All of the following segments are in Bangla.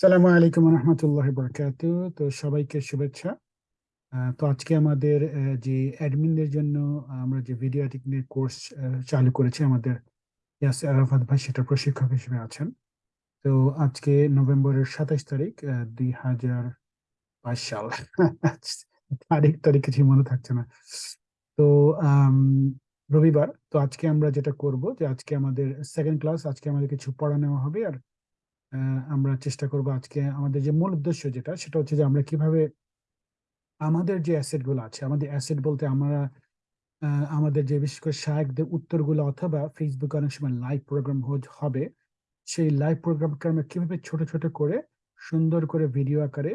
সালামু আলাইকুম রহমতুল্লাহ বরকাত তো সবাইকে শুভেচ্ছা। তো আজকে আমাদের যে অ্যাডমিনদের জন্য আমরা যে ভিডিও এডিটিং কোর্স চালু করেছি আমাদের ইয়াসির আরাফাত ভাই, সেটা প্রশিক্ষক হিসেবে আছেন। তো আজকে নভেম্বরের সাতাশ তারিখ দুই হাজার বাইশ সাল। তারিখ তারিখ কিছু মনে থাকছে না। তো রবিবার। তো আজকে আমরা যেটা করব যে আজকে আমাদের সেকেন্ড ক্লাস আজকে আমাদের কিছু পড়া নেওয়া হবে। আর আমরা চেষ্টা করব আজকে আমাদের যে মূল উদ্দেশ্য যেটা, সেটা হচ্ছে যে আমরা কীভাবে আমাদের যে অ্যাসেটগুলো আছে, আমাদের অ্যাসেট বলতে আমরা আমাদের যে বিশেষ করে শায়কদের উত্তরগুলো অথবা ফেসবুকে অনেক সময় লাইভ প্রোগ্রাম হবে। সেই লাইভ প্রোগ্রামকে আমরা কীভাবে ছোট ছোট করে সুন্দর করে ভিডিও আকারে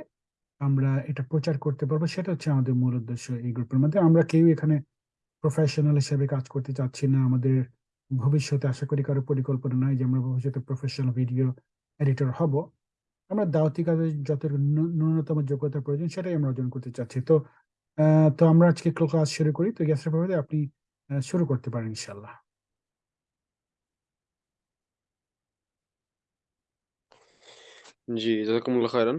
আমরা এটা প্রচার করতে পারব, সেটা হচ্ছে আমাদের মূল উদ্দেশ্য এই গ্রুপের মধ্যে। আমরা কেউ এখানে প্রফেশনাল হিসেবে কাজ করতে চাচ্ছি না। আমাদের ভবিষ্যতে আশা করি কারও পরিকল্পনা নাই যে আমরা ভবিষ্যতে প্রফেশনাল ভিডিও এডিটর হব। আমরা দাওয়াতি কাজে যত ন্যূনতম যোগ্যতা প্রয়োজন সেটাই আমরা অর্জন করতে চাচ্ছি। তো তো আমরা আজকে ক্লাস শুরু করি। তো গ্যাসের ব্যাপারে আপনি শুরু করতে পারেন ইনশাল্লাহ জি খায়রান।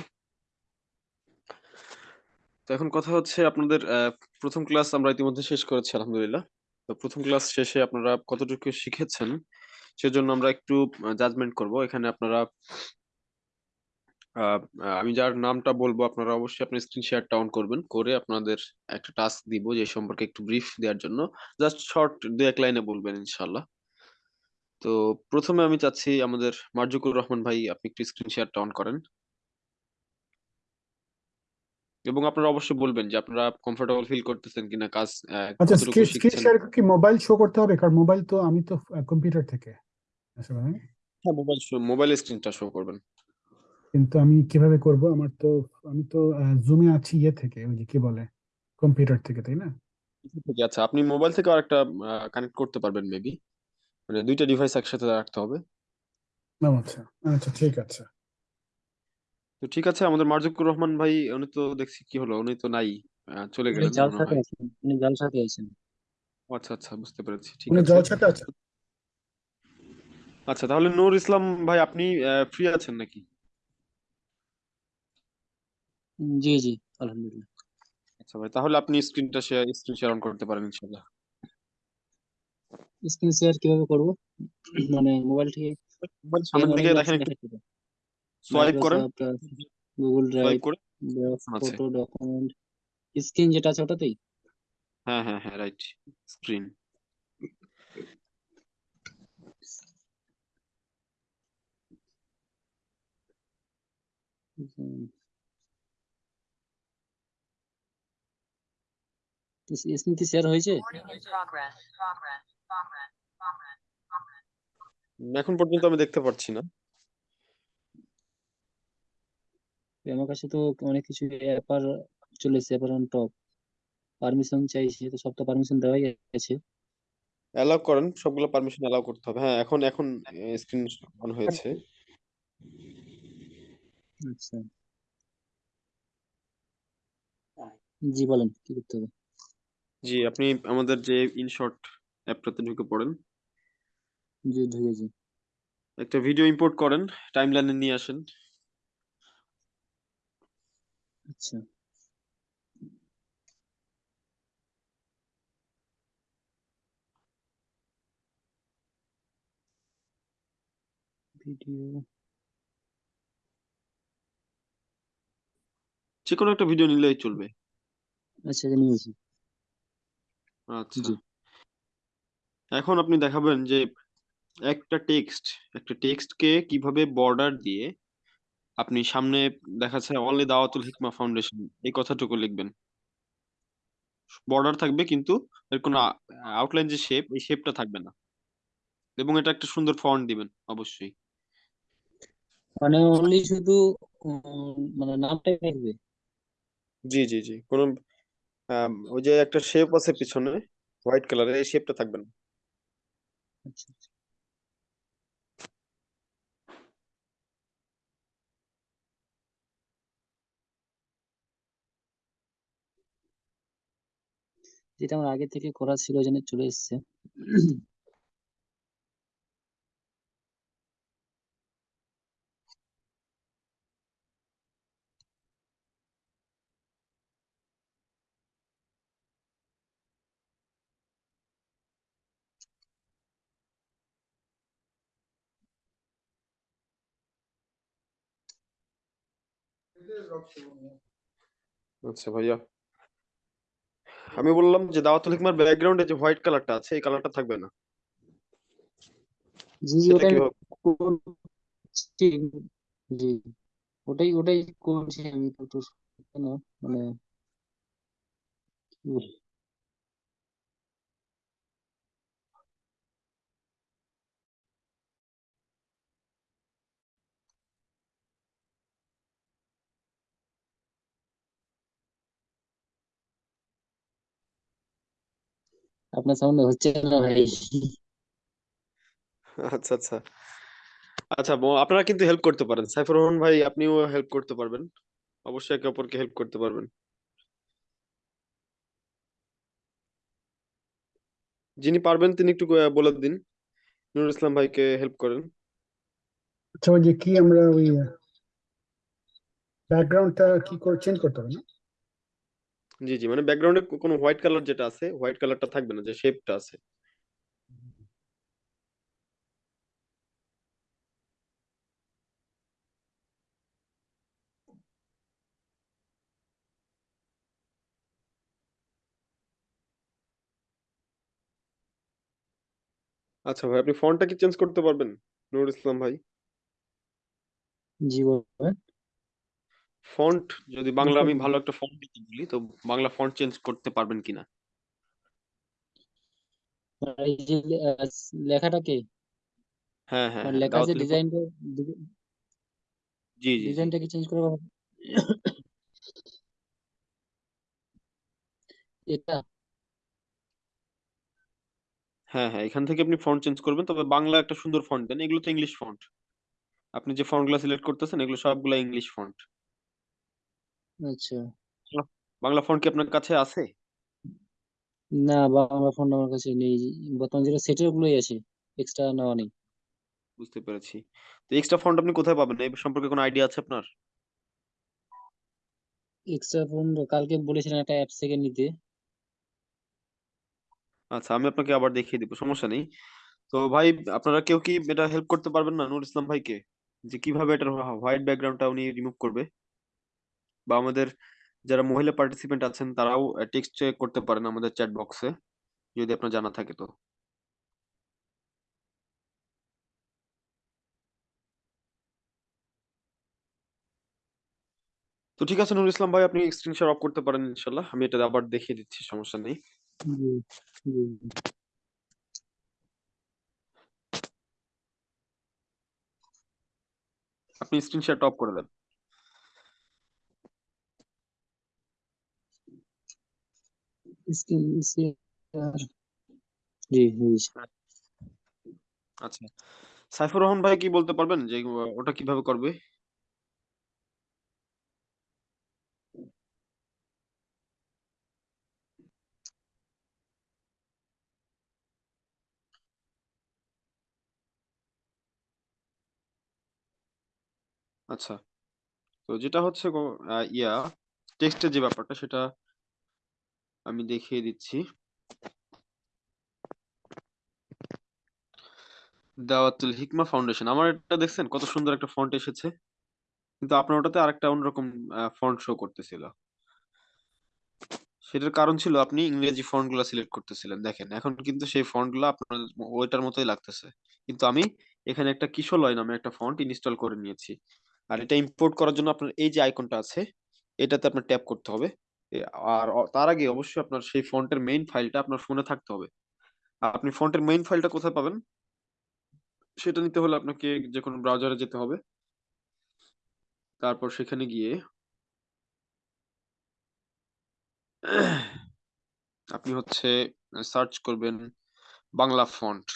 তো এখন কথা হচ্ছে আপনাদের প্রথম ক্লাস আমরা ইতিমধ্যে শেষ করেছি, আলহামদুলিল্লাহ। তো প্রথম ক্লাস শেষে আপনারা কতটুকু শিখেছেন সেজন্য আমরা একটু জাজমেন্ট করব। এখানে আপনারা আমি যার নামটা বলব আপনারা অবশ্যই আপনার স্ক্রিন শেয়ারটা অন করবেন। করে আপনাদের একটা টাস্ক দিব যে সম্পর্কে একটু ব্রিফ দেওয়ার জন্য। জাস্ট শর্ট দু এক লাইনে বলবেন ইনশাল্লাহ তো প্রথমে আমি চাচ্ছি আমাদের মার্জুকুর রহমান ভাই আপনি একটু স্ক্রিন শেয়ারটা অন করেন। এবং আপনারা অবশ্যই বলবেন যে আপনারা কমফোর্টেবল ফিল করতেছেন কিনা কাজ আচ্ছা স্ক্রিন শেয়ার কি মোবাইল শো করতে হবে? কারণ মোবাইল তো আমি তো কম্পিউটার থেকে। হ্যাঁ? হ্যাঁ মোবাইল মোবাইল স্ক্রিনটা শো করবেন। কিন্তু আমি কীভাবে করব? আমার তো আমি তো জুমে আছি ইয়ে থেকে ওই যে কি বলে কম্পিউটার থেকে তাই না? ঠিক আছে আপনি মোবাইল থেকে আরেকটা কানেক্ট করতে পারবেন মেবি মানে দুইটা ডিভাইস একসাথে রাখতে হবে। ও আচ্ছা আচ্ছা ঠিক আছে। তো ঠিক আছে আমাদের মার্জুকুর রহমান ভাই উনি তো দেখছি কি হলো উনি তো নাই আহ, চলে গেলেন জালসাতে আছেন উনি জালসাতে আছেন। আচ্ছা আচ্ছা বুঝতে পেরেছি ঠিক উনি আছে। জলসাতে আছে? আচ্ছা তাহলে নূর ইসলাম ভাই আপনি ফ্রি আছেন নাকি? জি জি আলহামদুলিল্লাহ। আচ্ছা ভাই তাহলে আপনি স্ক্রিনটা শেয়ার স্ক্রিন শেয়ার অন করতে পারেন ইনশাআল্লাহ। স্ক্রিন শেয়ার কীভাবে করব? মানে মোবাইল থেকে? মোবাইল সামনের দিকে দেখেন একটু। সোয়াইপ করেন গুগল ড্রাইভ করে। ফটো ডকুমেন্ট স্ক্রিন যেটা আছে ওটাতেই? হ্যাঁ হ্যাঁ হ্যাঁ রাইট স্ক্রিন স্ক্রিন কি শেয়ার হয়েছে. এখন পর্যন্ত আমি দেখতে পাচ্ছি না। আমার কাছে তো অনেক কিছু অ্যাপার চলে এসেছে অ্যাপার অন টপ পারমিশন চাইছে তো সব তো পারমিশন দেওয়াই গেছে অ্যালাউ করেন সবগুলো পারমিশন অ্যালাউ করতে হবে। হ্যাঁ এখন এখন স্ক্রিন অন হয়েছে। আচ্ছা। জি বলেন কি করতে হবে? জি আপনি আমাদের যে ইনশর্ট অ্যাপটাতে ঢুকে পড়েন। জি ঢুকেছি একটা ভিডিও ইম্পোর্ট করেন টাইমলাইনে নিয়ে আসেন। আচ্ছা। ভিডিও যে কোনো একটা ভিডিও নিলেই চলবে। আচ্ছা নিয়েছি আচ্ছা। এখন আপনি দেখাবেন যে একটা টেক্সট একটা টেক্সটকে কীভাবে বর্ডার দিয়ে আপনি সামনে দেখাচ্ছে অনলি দাওয়াতুল হিকমা ফাউন্ডেশন এই কথাটুকু লিখবেন। বর্ডার থাকবে কিন্তু এর কোনো আউটলাইন যে শেপ এই শেপটা থাকবে না। এবং এটা একটা সুন্দর ফন্ট দিবেন অবশ্যই। মানে অনলি শুধু মানে নামটাই থাকবে? জি জি জি। কোনো ওই যে একটা শেপ আছে পিছনে হোয়াইট কালারের এই শেপটা থাকবে না। আচ্ছা আচ্ছা। যেটা আমার আগে থেকে করা ছিল, ওই জন্য চলে এসেছে। আচ্ছা ভাইয়া। আমি বললাম যে দাওয়াতুল হিকমার ব্যাকগ্রাউন্ডে যে হোয়াইট কালারটা আছে এই কালারটা থাকবে না। জি জি সেটা ওটাই কীভাবে? করছি। জি ওটাই ওটাই করছি আমি। একটু কেন মানে আপনার সামনে হচ্ছে না ভাই? আচ্ছা আচ্ছা। আচ্ছা আপনারা কিন্তু হেল্প করতে পারেন। সাইফুর রহমান ভাই আপনিও হেল্প করতে পারবেন। অবশ্যই একে অপরকে হেল্প করতে পারবেন। যিনি পারবেন তিনি একটু বলে দিন। নুরুল ইসলাম ভাইকে হেল্প করেন। আচ্ছা ওই যে কি আমরা ওই ব্যাকগ্রাউন্ডটা কি করে চেঞ্জ করতে হবে না? জি জি মানে ব্যাকগ্রাউন্ডে কোনো হোয়াইট কালার যেটা আছে হোয়াইট কালারটা থাকবে না, যে শেপটা আছে। আচ্ছা ভাই, আপনি ফন্টটা কি চেঞ্জ করতে পারবেন? নুরুল ইসলাম ভাই। জি বলবেন ফন্ট যদি বাংলা আমি ভালো একটা ফন্ট দিতে বলি তো বাংলা ফন্ট চেঞ্জ করতে পারবেন কিনা? এই যে লেখাটাকে হ্যাঁ হ্যাঁ মানে হ্যাঁ লেখা যে ডিজাইনটা জি জি জি। ডিজাইনটা কি চেঞ্জ করা এটা? হ্যাঁ হ্যাঁ এখান থেকে আপনি ফন্ট চেঞ্জ করবেন তবে বাংলা একটা সুন্দর ফন্ট দেন এগুলো তো ইংলিশ ফন্ট আপনি যে ফন্টগুলো সিলেক্ট করতেছেন এগুলো সবগুলো ইংলিশ ফন্ট আচ্ছা। বাংলা ফন্ট কি আপনার কাছে আছে? না বাংলা ফোন আমার কাছে নেই। বর্তমান যেটা সেটের গুলোই আছে এক্সট্রা নেওয়া নেই। বুঝতে পেরেছি। তো এক্সট্রা ফন্ট আপনি কোথায় পাবেন? এই সম্পর্কে কোনো আইডিয়া আছে আপনার? এক্সট্রা ফোন কালকে বলেছিলেন একটা অ্যাপ থেকে নিতে। আচ্ছা আমি আপনাকে আবার দেখিয়ে দিব সমস্যা নেই। তো ভাই আপনারা কেউ কি এটা হেল্প করতে পারবেন না? নূর ইসলাম ভাইকে? যে কীভাবে এটা হোয়াইট ব্যাকগ্রাউন্ডটা উনি রিমুভ করবে। বা আমাদের যারা মহিলা পার্টিসিপেন্ট আছেন, তারাও টেক্সট করতে পারেন আমাদের চ্যাট বক্সে যদি আপনার জানা থাকে তো। তো ঠিক আছে, নুরুল ইসলাম ভাই, আপনি স্ক্রিন শেয়ার অফ করতে পারেন ইনশাল্লাহ আমি এটা আবার দেখিয়ে দিচ্ছি, সমস্যা নেই। আপনি স্ক্রিন শেয়ারটা অফ করে দেন। আচ্ছা। সাইফুর রহমান ভাই কি বলতে পারবেন যে, ওটা কীভাবে করবে? আচ্ছা। তো যেটা হচ্ছে গো- ইয়া, টেক্সটের যে ব্যাপারটা, সেটা আমি দেখিয়ে দিচ্ছি। দাওয়াতুল হিকমা ফাউন্ডেশন। আমার এটা দেখছেন কত সুন্দর একটা ফন্ট এসেছে। কিন্তু আপনার ওটাতে আরেকটা অন্যরকম ফন্ট শো করতেছিল। সেটার কারণ ছিল আপনি ইংরেজি ফন্টগুলা সিলেক্ট করতেছিলেন। দেখেন, এখন কিন্তু সেই ফন্টগুলা আপনার ওইটার মতোই লাগতেছে। কিন্তু আমি এখানে একটা কিশোলয় নামে একটা ফন্ট ইনস্টল করে নিয়েছি। আর এটা ইম্পোর্ট করার জন্য আপনার এই যে আইকনটা আছে, এটাতে আপনার ট্যাপ করতে হবে। আর তার আগে অবশ্যই আপনার সেই ফন্টের মেইন ফাইলটা আপনার ফোনে থাকতে হবে। আপনি ফন্টের মেইন ফাইলটা কোথায় পাবেন? সেটা নিতে হলে আপনাকে যে কোনো ব্রাউজারে যেতে হবে। তারপর সেখানে গিয়ে আপনি হচ্ছে সার্চ করবেন বাংলা ফন্ট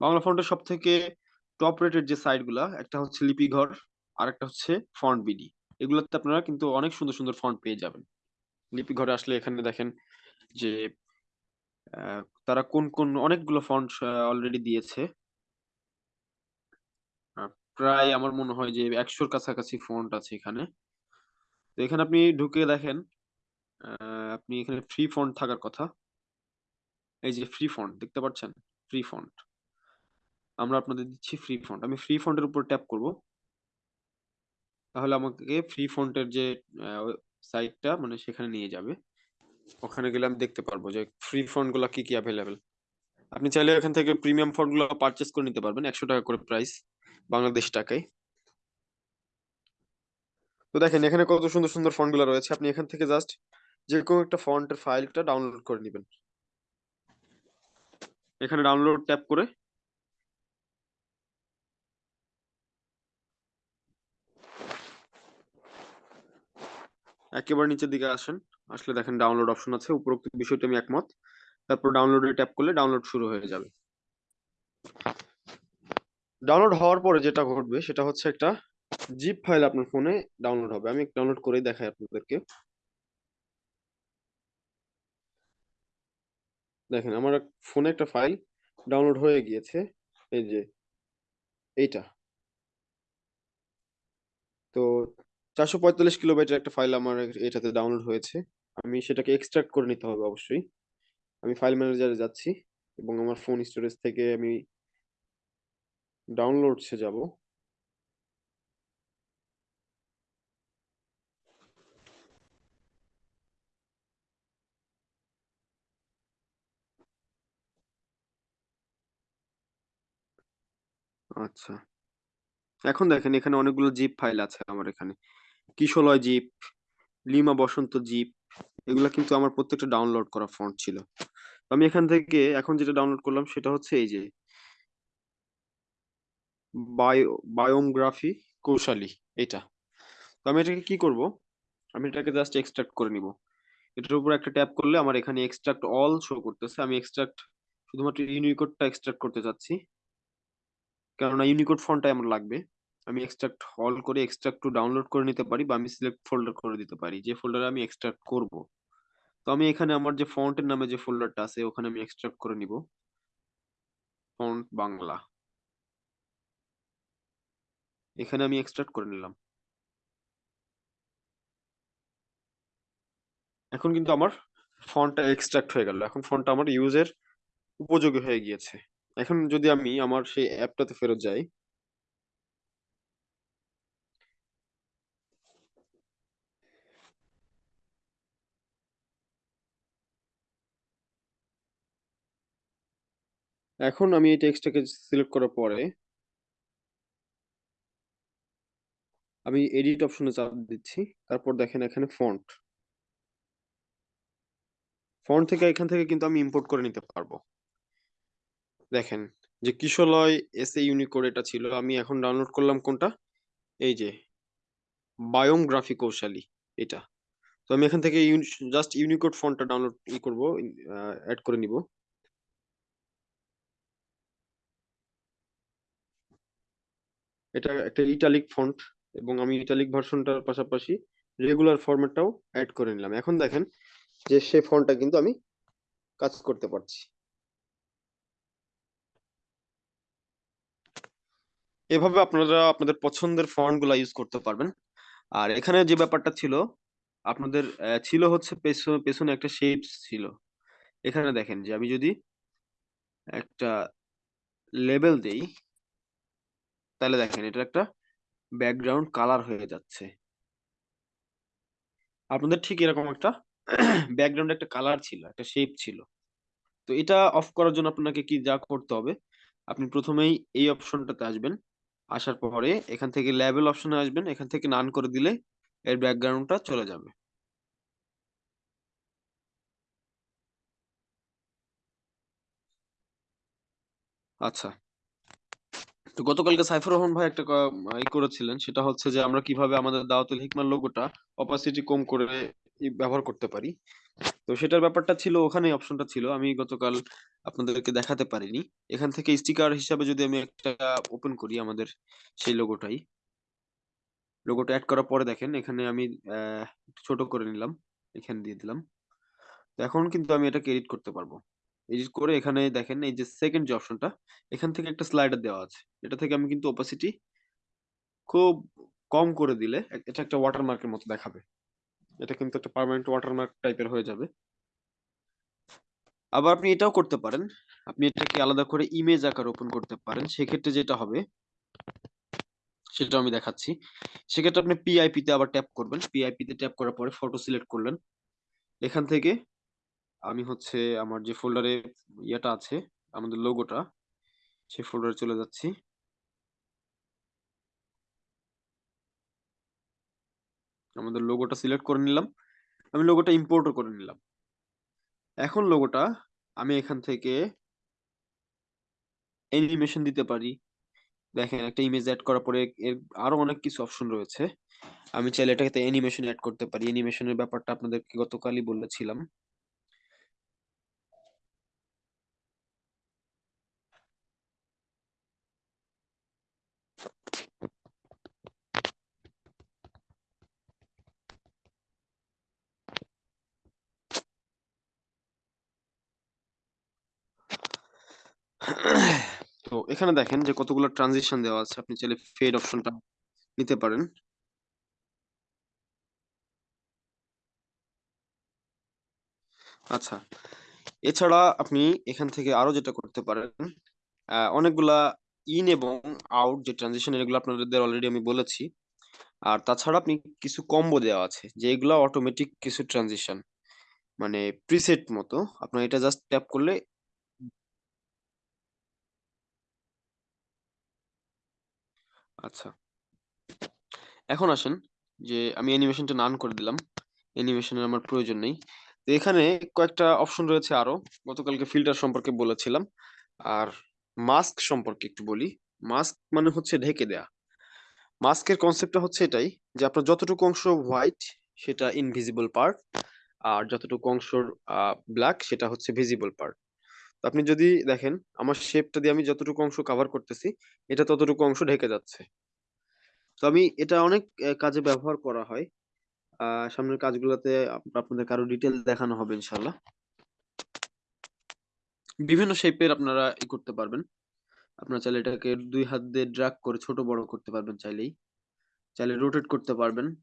বাংলা ফন্টের সব থেকে টপ রেটেড যে সাইটগুলা, একটা হচ্ছে লিপিঘর আর একটা হচ্ছে ফন্ট বিডি এগুলোতে আপনারা কিন্তু অনেক সুন্দর সুন্দর ফন্ট পেয়ে যাবেন। লিপিঘরে আসলে এখানে দেখেন যে তারা কোন কোন অনেকগুলো ফন্ট অলরেডি দিয়েছে। প্রায় আমার মনে হয় যে একশোর কাছাকাছি ফন্ট আছে এখানে। তো এখানে আপনি ঢুকে দেখেন আপনি এখানে ফ্রি ফন্ট থাকার কথা। এই যে ফ্রি ফন্ট দেখতে পাচ্ছেন? ফ্রি ফন্ট আমরা আপনাদের দিচ্ছি ফ্রি ফন্ট আমি ফ্রি ফন্টের উপর ট্যাপ করব। তাহলে আমাকে ফ্রি ফন্টের যে সাইটটা মানে সেখানে নিয়ে যাবে। ওখানে গেলে আমি দেখতে পারব যে ফ্রি ফন্টগুলা কি কি অ্যাভেলেবেল আপনি চাইলে এখান থেকে প্রিমিয়াম ফন্টগুলো পারচেস করে নিতে পারবেন, একশো টাকা করে প্রাইস বাংলাদেশ টাকায়। তো দেখেন, এখানে কত সুন্দর সুন্দর ফন্টগুলো রয়েছে। আপনি এখান থেকে জাস্ট যে কোনো একটা ফন্টের ফাইলটা ডাউনলোড করে নেবেন। এখানে ডাউনলোড ট্যাপ করে একেবারে নিচের দিকে আসেন। আসলে দেখেন ডাউনলোড অপশন আছে, উপরোক্ত বিষয়টা আমি একমত। তারপর ডাউনলোডে ট্যাপ করলে ডাউনলোড শুরু হয়ে যাবে। ডাউনলোড হওয়ার পরে যেটা ঘটবে, সেটা হচ্ছে একটা জিপ ফাইল আপনার ফোনে ডাউনলোড হবে। আমি ডাউনলোড করেই দেখাই আপনাদেরকে। দেখেন আমার ফোনে একটা ফাইল ডাউনলোড হয়ে গিয়েছে। এই যে, এইটা। তো চারশো পঁয়তাল্লিশ কিলোবাইটের একটা ফাইল আমার এটাতে ডাউনলোড হয়েছে। আমি সেটাকে এক্সট্রাক্ট করে নিতে হবে অবশ্যই। আমি ফাইল ম্যানেজারে যাচ্ছি এবং আমার ফোন স্টোরেজ থেকে আমি ডাউনলোডসে যাব। আচ্ছা। এখন দেখেন এখানে অনেকগুলো জিপ ফাইল আছে আমার এখানে। কিশলয় জিপ, লিমা বসন্ত জিপ, এগুলা কিন্তু আমার প্রত্যেকটা ডাউনলোড করা ফন্ট ছিল। আমি এখান থেকে এখন যেটা ডাউনলোড করলাম সেটা হচ্ছে এই যে বায়ো বায়োগ্রাফি কৌশালী এটা তো আমি এটাকে কি করব? আমি এটাকে জাস্ট এক্সট্রাক্ট করে নিব। এটার উপর একটা ট্যাপ করলে আমার এখানে এক্সট্রাক্ট অল শো করতেছে। আমি এক্সট্রাক্ট শুধুমাত্র ইউনিকোডটা এক্সট্রাক্ট করতে চাচ্ছি। কেননা ইউনিকোড ফন্টটা আমার লাগবে। আমি এক্সট্রাক্ট অল করে এক্সট্রাক্ট টু ডাউনলোড করে নিতে পারি বা আমি সিলেক্ট ফোল্ডার করে দিতে পারি। যে ফোল্ডারে আমি এক্সট্রাক্ট করব। তো আমি এখানে আমার যে ফন্টের নামে যে ফোল্ডারটা আছে, ওখানে আমি এক্সট্রাক্ট করে নিব। ফন্ট বাংলা। এখানে আমি এক্সট্রাক্ট করে নিলাম। এখন কিন্তু আমার ফন্টটা এক্সট্রাক্ট হয়ে গেল। এখন ফন্টটা আমার ইউজের উপযোগী হয়ে গিয়েছে। এখন যদি আমি আমার সেই অ্যাপটাতে ফেরত যাই এখন আমি এই টেক্সটটাকে সিলেক্ট করার পরে আমি এডিট অপশনে চাপ দিচ্ছি। তারপর দেখেন এখানে ফন্ট ফন্ট থেকে এখান থেকে কিন্তু আমি ইম্পোর্ট করে নিতে পারব। দেখেন যে কিশলয় এস এ ইউনিকোড এটা ছিল। আমি এখন ডাউনলোড করলাম কোনটা? এই যে বায়োম গ্রাফি কৌশালী এটা। তো আমি এখান থেকে জাস্ট ইউনিকোড ফন্টটা ডাউনলোড ই করব অ্যাড করে নিব। এটা একটা ইটালিক ফন্ট এবং আমি ইটালিক ভার্সনটার পাশাপাশি রেগুলার ফরম্যাটটাও অ্যাড করে নিলাম। এখন দেখেন যে সে ফন্টটা কিন্তু আমি কাজ করতে পারছি। এভাবে আপনারা আপনাদের পছন্দের ফন্টগুলা ইউজ করতে পারবেন। আর এখানে যে ব্যাপারটা ছিল, আপনাদের ছিল হচ্ছে পেছনে পেছনে একটা শেপস ছিল। এখানে দেখেন যে আমি যদি একটা লেবেল দেই তাহলে দেখেন এটা একটা ব্যাকগ্রাউন্ড কালার হয়ে যাচ্ছে। আপনাদের ঠিক এরকম একটা ব্যাকগ্রাউন্ডে একটা কালার ছিল, একটা শেপ ছিল। তো এটা অফ করার জন্য আপনাকে কি যা করতে হবে, আপনি প্রথমেই এই অপশনটাতে আসবেন, আসার পরে এখান থেকে লেবেল অপশনে আসবেন, এখান থেকে নান করে দিলে এর ব্যাকগ্রাউন্ডটা চলে যাবে। আচ্ছা। তো গতকালকে সাইফুর রহমান ভাই একটা ই করেছিলেন, সেটা হচ্ছে যে আমরা কীভাবে আমাদের দাওয়াতুল হিকমার লোগোটা অপাসিটি কম করে ব্যবহার করতে পারি। তো সেটার ব্যাপারটা ছিল ওখানে অপশনটা ছিল, আমি গতকাল আপনাদেরকে দেখাতে পারিনি। এখান থেকে স্টিকার হিসাবে যদি আমি একটা ওপেন করি আমাদের সেই লোগোটাই। লোগোটা অ্যাড করার পরে দেখেন, এখানে আমি ছোট করে নিলাম, এখানে দিয়ে দিলাম। তো এখন কিন্তু আমি এটাকে এডিট করতে পারব। এডিট করে এখানে দেখেন এই যে সেকেন্ড যে অপশনটা এখান থেকে একটা স্লাইডার দেওয়া আছে। এটা থেকে আমি কিন্তু ওপাসিটি খুব কম করে দিলে এটা একটা ওয়াটারমার্কের মতো দেখাবে। এটা কিন্তু একটা পার্মানেন্ট ওয়াটারমার্ক টাইপের হয়ে যাবে। আবার আপনি এটাও করতে পারেন। আপনি এটাকে আলাদা করে ইমেজ আকার ওপেন করতে পারেন। সেক্ষেত্রে যেটা হবে, সেটা আমি দেখাচ্ছি। সেক্ষেত্রে আপনি পিআইপি তে আবার ট্যাপ করবেন। পিআইপি তে ট্যাপ করার পরে ফটো সিলেক্ট করলেন। এখান থেকে আমি হচ্ছে আমার যে ফোল্ডারে ইয়েটা আছে, আমাদের লোগোটা সেই ফোল্ডারে চলে যাচ্ছি। আমাদের লোগোটা সিলেক্ট করে নিলাম। আমি লোগোটা ইম্পোর্টও করে নিলাম। এখন লোগোটা আমি এখান থেকে অ্যানিমেশন দিতে পারি। দেখেন, একটা ইমেজ অ্যাড করার পরে এর আরও অনেক কিছু অপশন রয়েছে। আমি চাইলে এটাকে অ্যানিমেশন অ্যাড করতে পারি। অ্যানিমেশনের ব্যাপারটা আপনাদেরকে গতকালই বলেছিলাম তো এখানে দেখেন যে কতগুলো ট্রানজিশন দেওয়া আছে। আপনি চাইলে ফেড অপশনটা নিতে পারেন। আচ্ছা এছাড়া আপনি এখান থেকে আরও যেটা করতে পারেন অনেকগুলা ইন এবং আউট যে ট্রানজিশন এগুলো আপনাদের অলরেডি আমি বলেছি। আর তাছাড়া আপনি কিছু কম্বো দেওয়া আছে, যে এগুলা অটোমেটিক কিছু ট্রানজিশন মানে প্রিসেট মতো। আপনার এটা জাস্ট ট্যাপ করলে আচ্ছা। এখন আসেন যে আমি অ্যানিমেশনটা নান করে দিলাম। অ্যানিমেশনের আমার প্রয়োজন নেই। তো এখানে কয়েকটা অপশন রয়েছে আরও। গতকালকে ফিল্টার সম্পর্কে বলেছিলাম। আর মাস্ক সম্পর্কে একটু বলি। মাস্ক মানে হচ্ছে ঢেকে দেয়া। মাস্কের কনসেপ্টটা হচ্ছে এটাই যে আপনার যতটুকু অংশ হোয়াইট সেটা ইনভিজিবল পার্ট আর যতটুকু অংশ ব্ল্যাক সেটা হচ্ছে ভিজিবল পার্ট আপনি যদি দেখেন, আমার শেপটা দিয়ে আমি যতটুকু অংশ কভার করতেছি, এটা ততটুকু অংশ ঢেকে যাচ্ছে। তো আমি এটা অনেক কাজে ব্যবহার করা হয়। আহ সামনের কাজগুলোতে আপ- আপনাদের কারও ডিটেল দেখানো হবে ইনশাল্লাহ বিভিন্ন শেপের আপনারা ই করতে পারবেন। আপনারা চাইলে এটাকে দুই হাত দিয়ে ড্রাগ করে ছোট বড় করতে পারবেন চাইলেই। চাইলে রোটেট করতে পারবেন।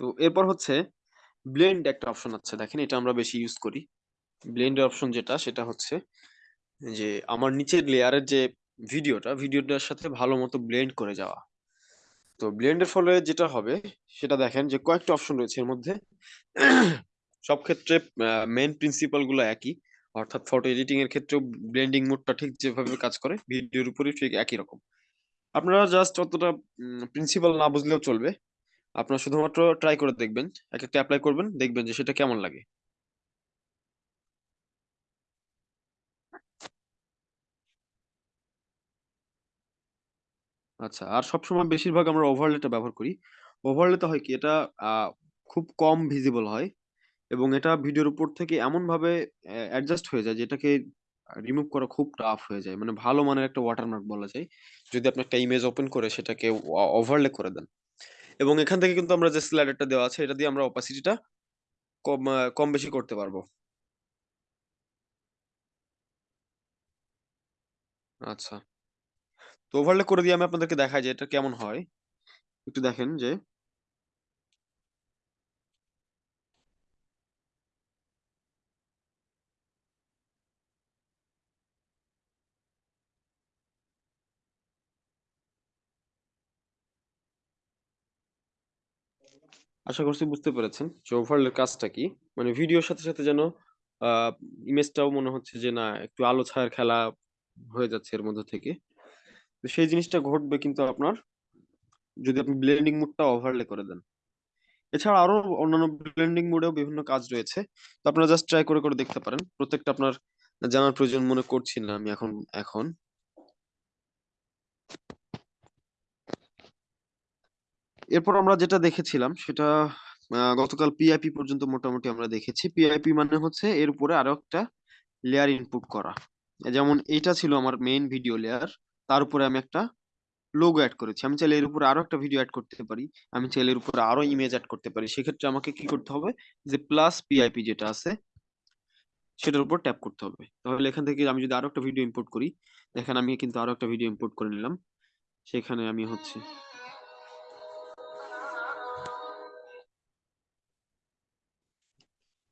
তো এরপর হচ্ছে ব্লেন্ড একটা অপশন আছে। দেখেন এটা আমরা বেশি ইউজ করি। ব্লেন্ডের অপশন যেটা, সেটা হচ্ছে যে আমার নিচের লেয়ারের যে ভিডিওটা, ভিডিওটার সাথে ভালো মতো ব্লেন্ড করে যাওয়া। তো ব্লেন্ডের ফলে যেটা হবে, সেটা দেখেন যে কয়েকটা অপশন রয়েছে। এর মধ্যে সব ক্ষেত্রে মেন প্রিন্সিপালগুলো একই। অর্থাৎ ফটো এডিটিং এর ক্ষেত্রেও ব্লেন্ডিং মোডটা ঠিক যেভাবে কাজ করে, ভিডিওর উপরে ঠিক একই রকম। আপনারা জাস্ট অতটা প্রিন্সিপাল না বুঝলেও চলবে। আপনারা শুধুমাত্র ট্রাই করে দেখবেন এক একটা অ্যাপ্লাই করবেন দেখবেন যে সেটা কেমন লাগে। আচ্ছা আর সবসময় বেশিরভাগ আমরা ওভারলেটা ব্যবহার করি। ওভারলে ওভারলেতে হয় কি এটা আহ, খুব কম ভিজিবল হয় এবং এটা ভিডিওর উপর থেকে এমন ভাবে অ্যাডজাস্ট হয়ে যায় যেটাকে রিমুভ করা খুব টাফ হয়ে যায়। মানে ভালো মানের একটা ওয়াটারমার্ক বলা যায়। যদি আপনি একটা ইমেজ ওপেন করে সেটাকে ওভারলে করে দেন। এবং এখান থেকে কিন্তু আমরা যে স্লাইডারটা দেওয়া আছে, এটা দিয়ে আমরা অপাসিটিটা কম কম বেশি করতে পারব। আচ্ছা। তো ওভারলে করে দিয়ে আমি আপনাদেরকে দেখাই যে এটা কেমন হয়। একটু দেখেন যে আশা করছি বুঝতে পেরেছেন যে ওভারলের কাজটা কি। মানে ভিডিওর সাথে সাথে যেন ইমেজটাও মনে হচ্ছে যে না, একটু আলো ছায়ার খেলা হয়ে যাচ্ছে এর মধ্যে থেকে। তো সেই জিনিসটা ঘটবে কিন্তু আপনার, যদি আপনি ব্লেন্ডিং মোডটা ওভারলে করে দেন। এছাড়া আরও অন্যান্য ব্লেন্ডিং মোডেও বিভিন্ন কাজ রয়েছে। তো আপনারা জাস্ট ট্রাই করে করে দেখতে পারেন। প্রত্যেকটা আপনার জানার প্রয়োজন মনে করছি না আমি এখন এখন। এরপর আমরা যেটা দেখেছিলাম, সেটা গতকাল পিআইপি পর্যন্ত মোটামুটি আমরা দেখেছি। পিআইপি মানে হচ্ছে এর উপরে আরও একটা লেয়ার ইনপুট করা। যেমন এটা ছিল আমার মেইন ভিডিও লেয়ার তার উপরে আমি একটা লোগো অ্যাড করেছি। আমি চাইলে এর উপরে আরও একটা ভিডিও অ্যাড করতে পারি। আমি চাইলে এর উপরে আরও ইমেজ অ্যাড করতে পারি। সেক্ষেত্রে আমাকে কি করতে হবে? যে প্লাস পিআইপি যেটা আছে, সেটার উপর ট্যাপ করতে হবে। তাহলে এখান থেকে আমি যদি আরও একটা ভিডিও ইম্পোর্ট করি, দেখেন আমি কিন্তু আরও একটা ভিডিও ইম্পোর্ট করে নিলাম। সেখানে আমি হচ্ছে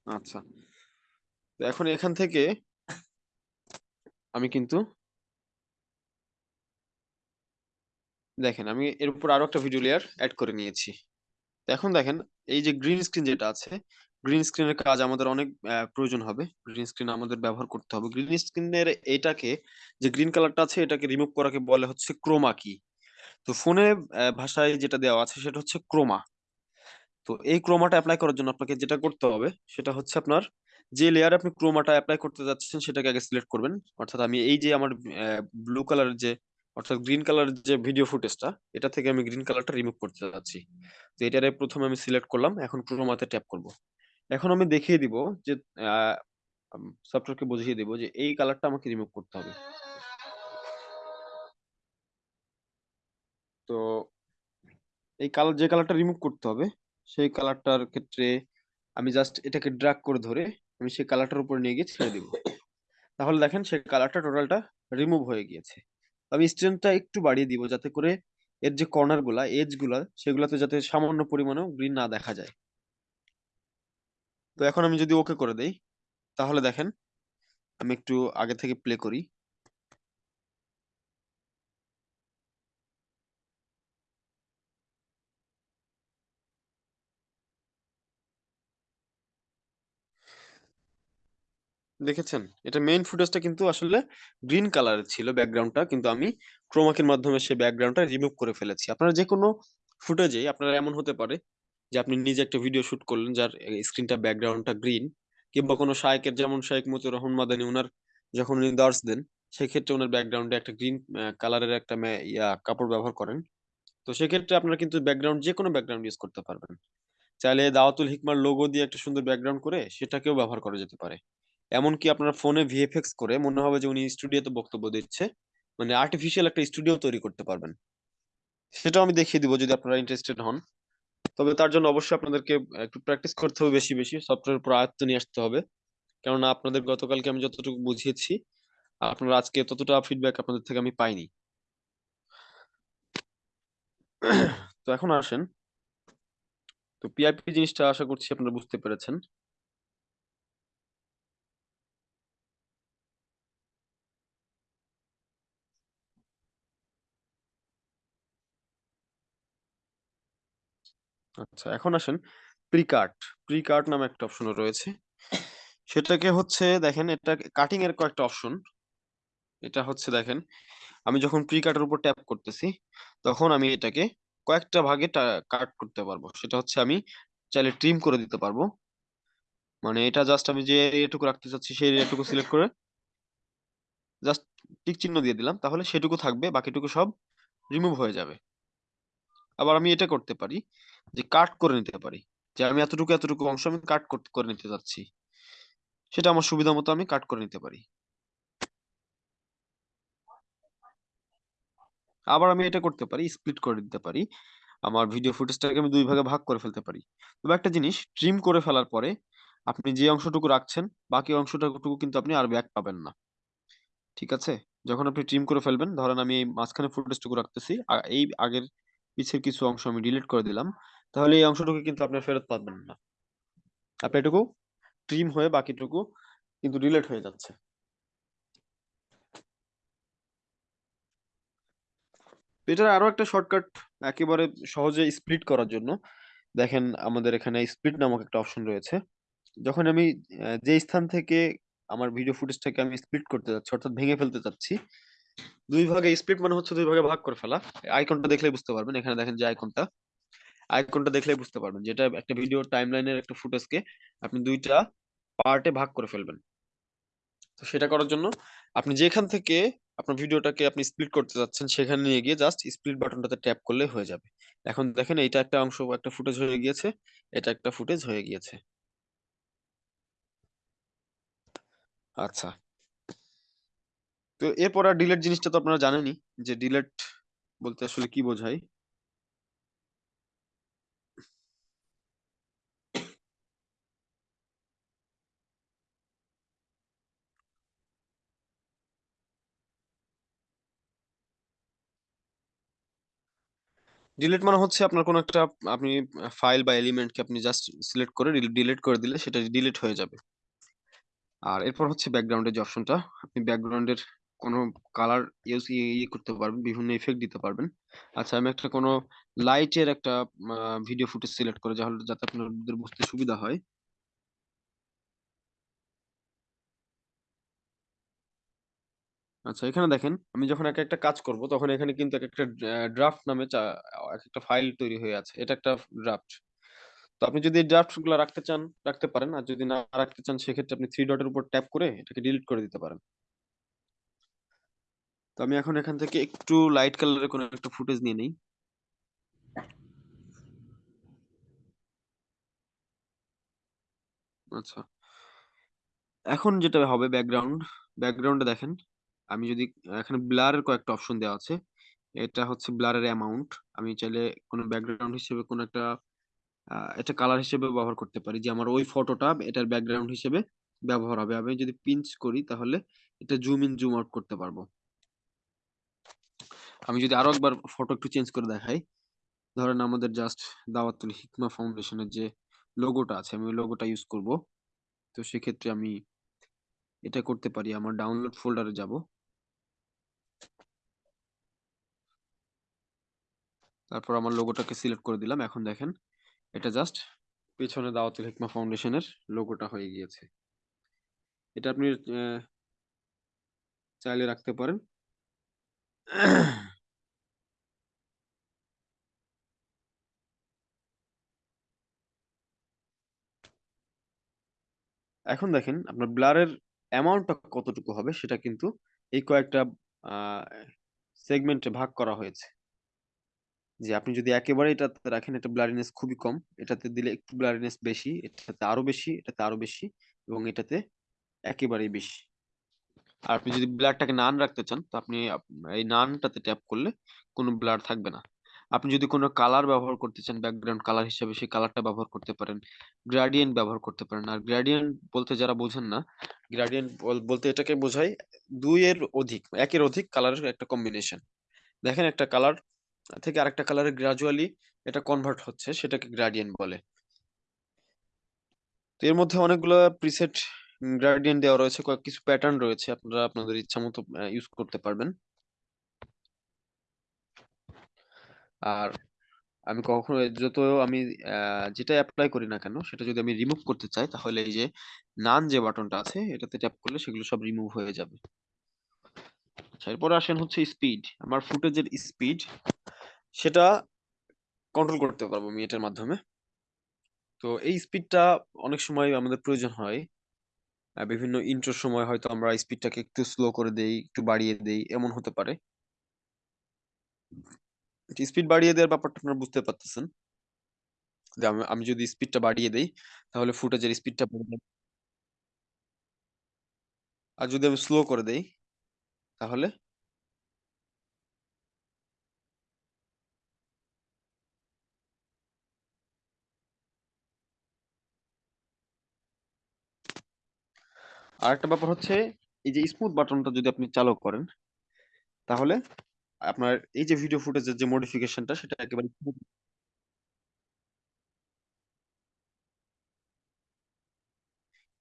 আচ্ছা। এখন এখান থেকে আমি কিন্তু দেখেন, আমি এর উপর আরও একটা ভিডিও লেয়ার অ্যাড করে নিয়েছি। এখন দেখেন, এই যে গ্রিন স্ক্রিন যেটা আছে গ্রিন স্ক্রিনের কাজ আমাদের অনেক প্রয়োজন হবে। গ্রিন স্ক্রিন আমাদের ব্যবহার করতে হবে। গ্রিন স্ক্রিনের এটাকে, যে গ্রিন কালারটা আছে, এটাকে রিমুভ করাকে বলে হচ্ছে ক্রোমা কি তো ফোনে ভাষায় যেটা দেওয়া আছে, সেটা হচ্ছে ক্রোমা তো এই ক্রোমাটা অ্যাপ্লাই করার জন্য আপনাকে যেটা করতে হবে, সেটা হচ্ছে আপনার যে লেয়ারে আপনি ক্রোমাটা অ্যাপ্লাই করতে যাচ্ছেন, সেটাকে আগে সিলেক্ট করবেন। অর্থাৎ আমি এই যে আমার ব্লু কালারের যে, অর্থাৎ গ্রিন কালার যে ভিডিও ফুটেজটা এটা থেকে আমি গ্রিন কালারটা রিমুভ করতে যাচ্ছি। তো এটারে প্রথমে আমি সিলেক্ট করলাম, এখন ক্রোমাতে ট্যাপ করব। এখন আমি দেখিয়ে দিব যে সফটওয়্যারকে বুঝিয়ে দিব যে এই কালারটা আমাকে রিমুভ করতে হবে। তো এই কালার যে কালারটা রিমুভ করতে হবে সেই কালারটার ক্ষেত্রে আমি জাস্ট এটাকে ড্র্যাগ করে ধরে আমি সেই কালারটার উপর নিয়ে গিয়ে ছেড়ে দিব। তাহলে দেখেন সেই কালারটা টোটালটা রিমুভ হয়ে গিয়েছে। আমি স্ট্রেংথটা একটু বাড়িয়ে দিব যাতে করে এর যে কর্নারগুলা এজগুলা, সেগুলোতে যাতে সামান্য পরিমাণেও গ্রিন না দেখা যায়। তো এখন আমি যদি ওকে করে দেই, তাহলে দেখেন আমি একটু আগে থেকে প্লে করি। দেখেছেন? এটা মেইন ফুটেজটা কিন্তু আসলে গ্রিন কালারের ছিল ব্যাকগ্রাউন্ডটা কিন্তু আমি ক্রোমাকির মাধ্যমে সেই ব্যাকগ্রাউন্ডটা রিমুভ করে ফেলেছি। আপনারা যে কোনো ফুটেজে আপনারা এমন হতে পারে যে আপনি নিজে একটা ভিডিও শুট করলেন যার স্ক্রিনটা ব্যাকগ্রাউন্ডটা গ্রিন কিংবা কোনো শায়েকের, যেমন শায়েক মতিউর রহমান মাদানী ওনার যখন উনি দার্স দেন, সেক্ষেত্রে ওনার ব্যাকগ্রাউন্ডে একটা গ্রিন কালারের একটা ইয়া, কাপড় ব্যবহার করেন। তো সেক্ষেত্রে আপনারা কিন্তু ব্যাকগ্রাউন্ড যে কোনো ব্যাকগ্রাউন্ড ইউজ করতে পারবেন। চাইলে দাওয়াতুল হিকমার লোগো দিয়ে একটা সুন্দর ব্যাকগ্রাউন্ড করে সেটাকেও ব্যবহার করা যেতে পারে। এমনকি আপনার ফোনে ভিএফএক্স করে মনে হবে যে উনি স্টুডিওতে বক্তব্য দিচ্ছে মানে আর্টিফিশিয়াল একটা স্টুডিও তৈরি করতে পারবেন। সেটাও আমি দেখিয়ে দিব যদি আপনারা ইন্টারেস্টেড হন। তবে তার জন্য অবশ্যই আপনাদেরকে একটু প্র্যাকটিস করতে হবে বেশি বেশি সফটওয়্যার উপর আয়ত্ত নিয়ে আসতে হবে। কেননা আপনাদের গতকালকে আমি যতটুকু বুঝিয়েছি, আপনারা আজকে ততটা ফিডব্যাক আপনাদের থেকে আমি পাইনি। তো এখন আসেন। তো পিআইপি জিনিসটা আশা করছি আপনারা বুঝতে পেরেছেন। আচ্ছা এখন আসেন প্রিকাট প্রিকাট নামে একটা অপশন রয়েছে। সেটাকে হচ্ছে দেখেন, এটা কাটিং এর কয়েকটা অপশন এটা হচ্ছে দেখেন, আমি যখন প্রি কাটের উপর ট্যাপ করতেছি, তখন আমি এটাকে কয়েকটা ভাগে কাট করতে পারব। সেটা হচ্ছে আমি চাইলে ট্রিম করে দিতে পারব। মানে এটা জাস্ট আমি যে এরিয়াটুকু রাখতে চাচ্ছি, সেই এরিয়াটুকু সিলেক্ট করে জাস্ট টিক চিহ্ন দিয়ে দিলাম, তাহলে সেটুকু থাকবে, বাকিটুকু সব রিমুভ হয়ে যাবে। আবার আমি এটা করতে পারি। যে কাট করে নিতে পারি। যে আমি এতটুকু এতটুকু অংশ আমি কাট করে নিতে চাচ্ছি সেটা আমার সুবিধা মতো আমি কাট করে নিতে পারি। আবার আমি এটা করতে পারি স্প্লিট করে দিতে পারি। আমার ভিডিও ফুটেজটাকে আমি দুই ভাগে ভাগ করে ফেলতে পারি। তবে একটা জিনিস ট্রিম করে ফেলার পরে আপনি যে অংশটুকু রাখছেন, বাকি অংশটুকু কিন্তু আপনি আর ব্যাক পাবেন না। ঠিক আছে? যখন আপনি ট্রিম করে ফেলবেন, ধরেন আমি এই মাঝখানে ফুটেজটুকু রাখতেছি আর এই আগের পিছের কিছু অংশ আমি ডিলিট করে দিলাম তাহলে এই অংশটুকু কিন্তু আপনি ফেরত পাবেন না। আপনি এটুকু ট্রিম হয়ে বাকিটুকু কিন্তু ডিলিট হয়ে যাচ্ছে। এটার আরও একটা শর্টকাট একেবারে সহজে স্প্লিট করার জন্য। দেখেন আমাদের এখানে স্প্লিট নামক একটা অপশন রয়েছে। যখন আমি যে স্থান থেকে আমার ভিডিও ফুটেজটাকে আমি স্প্লিট করতে যাচ্ছি, অর্থাৎ ভেঙে ফেলতে চাচ্ছি, দুই ভাগে স্প্লিট মানে হচ্ছে দুই ভাগে ভাগ করে ফেলা। আইকনটা দেখলে বুঝতে পারবেন, এখানে দেখেন যে আইকনটা আইকনটা দেখলেই বুঝতে পারবেন যেটা একটা ভিডিও টাইমলাইনের একটা ফুটেজকে আপনি দুইটা পার্টে ভাগ করে ফেলবেন। তো সেটা করার জন্য আপনি যেখান থেকে আপনার ভিডিওটাকে আপনি স্প্লিট করতে যাচ্ছেন, সেখানে নিয়ে গিয়ে জাস্ট স্প্লিট বাটনটাতে ট্যাপ করলে হয়ে যাবে। এখন দেখেন এইটা একটা অংশ, একটা ফুটেজ হয়ে গিয়েছে, এটা একটা ফুটেজ হয়ে গিয়েছে। আচ্ছা। তো এরপর আর ডিলেট জিনিসটা তো আপনারা জানেনই যে ডিলেট বলতে আসলে কি বোঝায়? ডিলিট মানে হচ্ছে আপনার কোনো একটা, আপনি ফাইল বা এলিমেন্টকে আপনি জাস্ট সিলেক্ট করে ডিলিট করে দিলে সেটা ডিলিট হয়ে যাবে। আর এরপর হচ্ছে ব্যাকগ্রাউন্ডের যে অপশনটা আপনি ব্যাকগ্রাউন্ডের কোনো কালার ইউজ ইয়ে করতে পারবেন, বিভিন্ন ইফেক্ট দিতে পারবেন। আচ্ছা আমি একটা কোনো লাইটের একটা ভিডিও ফুটেজ সিলেক্ট করে যাহলে যাতে আপনাদের বুঝতে সুবিধা হয়। আচ্ছা এখানে দেখেন, আমি যখন এক একটা কাজ করব, তখন এখানে কিন্তু এক একটা ড্রাফট নামে চা- এক একটা ফাইল তৈরি হয়ে আছে। এটা একটা ড্রাফট তো আপনি যদি ড্রাফটগুলো রাখতে চান, রাখতে পারেন। আর যদি না রাখতে চান, সেক্ষেত্রে আপনি থ্রি ডটের উপর ট্যাপ করে এটাকে ডিলিট করে দিতে পারেন। তো আমি এখন এখান থেকে একটু লাইট কালারের কোনো একটা ফুটেজ নিয়ে নিই। আচ্ছা। এখন যেটা হবে ব্যাকগ্রাউন্ড ব্যাকগ্রাউন্ডে দেখেন। আমি যদি, এখানে ব্লারের কয়েকটা অপশন দেওয়া আছে। এটা হচ্ছে ব্লারের অ্যামাউন্ট আমি চাইলে কোনো ব্যাকগ্রাউন্ড হিসেবে কোনো একটা এটা কালার হিসেবে ব্যবহার করতে পারি। যে আমার ওই ফটোটা এটার ব্যাকগ্রাউন্ড হিসেবে ব্যবহার হবে। আমি যদি পিঞ্চ করি তাহলে এটা জুম ইন জুম আউট করতে পারব। আমি যদি আরও একবার ফটো একটু চেঞ্জ করে দেখাই। ধরেন আমাদের জাস্ট দাওয়াতুল হিকমা ফাউন্ডেশনের যে লোগোটা আছে, আমি লোগোটা ইউজ করব। তো সেক্ষেত্রে আমি এটা করতে পারি। আমার ডাউনলোড ফোল্ডারে যাব। তারপর আমার লোগোটাকে সিলেক্ট করে দিলাম। এখন দেখেন, এটা জাস্ট পেছনে দাওয়াতুল হিকমা ফাউন্ডেশনের লোগোটা হয়ে গিয়েছে। এটা আপনি চাইলে রাখতে পারেন। এখন দেখেন, আপনার ব্লারের অ্যামাউন্টটা কতটুকু হবে, সেটা কিন্তু এই কয়েকটা সেগমেন্টে ভাগ করা হয়েছে। যে আপনি যদি একেবারে এটাতে রাখেন, এটা ব্লারিনেস খুবই কম। এটাতে দিলে একটু ব্লারিনেস বেশি, এটাতে আরও বেশি, এটাতে আরও বেশি এবং এটাতে একেবারেই বেশি। আর আপনি যদি ব্লারটাকে নান রাখতে চান, তো আপনি এই নানটাতে ট্যাপ করলে কোনো ব্লার থাকবে না। আপনি যদি কোনো কালার ব্যবহার করতে চান ব্যাকগ্রাউন্ড কালার হিসেবে সেই কালারটা ব্যবহার করতে পারেন গ্রেডিয়েন্ট ব্যবহার করতে পারেন। আর গ্রেডিয়েন্ট বলতে যারা বোঝেন না গ্রেডিয়েন্ট বলতে এটাকে বোঝায় দুইয়ের অধিক, একের অধিক কালারের একটা কম্বিনেশন দেখেন একটা কালার থেকে আরেকটা কালারে গ্রাজুয়ালি এটা কনভার্ট হচ্ছে, সেটাকে গ্রেডিয়েন্ট বলে। তো এর মধ্যে অনেকগুলো প্রিসেট গ্রেডিয়েন্ট দেওয়া রয়েছে, কয়েক কিছু প্যাটার্ন রয়েছে, আপনারা আপনাদের ইচ্ছা মতো ইউজ করতে পারবেন। আর আমি কখনো যত আমি যেটা অ্যাপ্লাই করি না কেন, সেটা যদি আমি রিমুভ করতে চাই, তাহলে এই যে নান যে বাটনটা আছে, এটাতে ট্যাপ করলে সেগুলো সব রিমুভ হয়ে যাবে। আচ্ছা এরপরে আসেন হচ্ছে স্পিড আমার ফুটেজের স্পিড সেটা কন্ট্রোল করতে পারব আমি এটার মাধ্যমে। তো এই স্পিডটা অনেক সময় আমাদের প্রয়োজন হয়। বিভিন্ন ইন্ট্রোর সময় হয়তো আমরা স্পিডটাকে একটু স্লো করে দেই, একটু বাড়িয়ে দেই, এমন হতে পারে। স্পিড বাড়িয়ে দেওয়ার ব্যাপারটা আপনারা বুঝতে পারতেছেন। যে আমি যদি স্পিডটা বাড়িয়ে দেই, তাহলে ফুটেজের স্পিডটা আর যদি আমি স্লো করে দেই, তাহলে আরেকটা ব্যাপার হচ্ছে, এই যে স্মুথ বাটনটা যদি আপনি চালু করেন, তাহলে আপনার এই যে ভিডিও ফুটেজের যে মডিফিকেশনটা সেটা একেবারে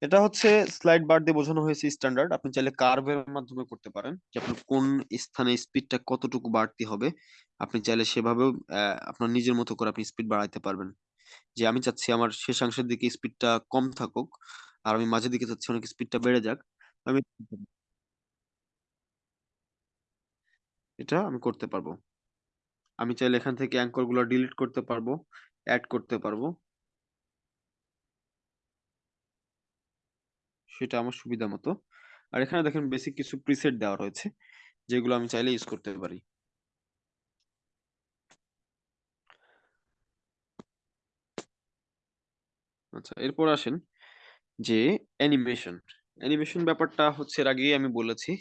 এটা হচ্ছে স্লাইড বার দিয়ে বোঝানো হয়েছে স্ট্যান্ডার্ড আপনি চাইলে কার্ভের মাধ্যমে করতে পারেন যে আপনার কোন স্থানে স্পিডটা কতটুকু বাড়তি হবে। আপনি চাইলে সেভাবেও আপনার নিজের মতো করে আপনি স্পিড বাড়াইতে পারবেন। যে আমি চাচ্ছি আমার শেষাংশের দিকে স্পিডটা কম থাকুক আর আমি মাঝের দিকে চাচ্ছি অনেক স্পিডটা বেড়ে যাক। আমি এটা আমি করতে পারব। আমি চাইলে এখান থেকে অ্যাঙ্করগুলো ডিলিট করতে পারব অ্যাড করতে পারব। সেটা আমার সুবিধা মতো। আর এখানে দেখেন বেসিক কিছু প্রিসেট দেওয়া রয়েছে, যেগুলো আমি চাইলে ইউজ করতে পারি। আচ্ছা এরপর আসেন। যে অ্যানিমেশন। অ্যানিমেশন ব্যাপারটা হচ্ছে এর আগেই আমি বলেছি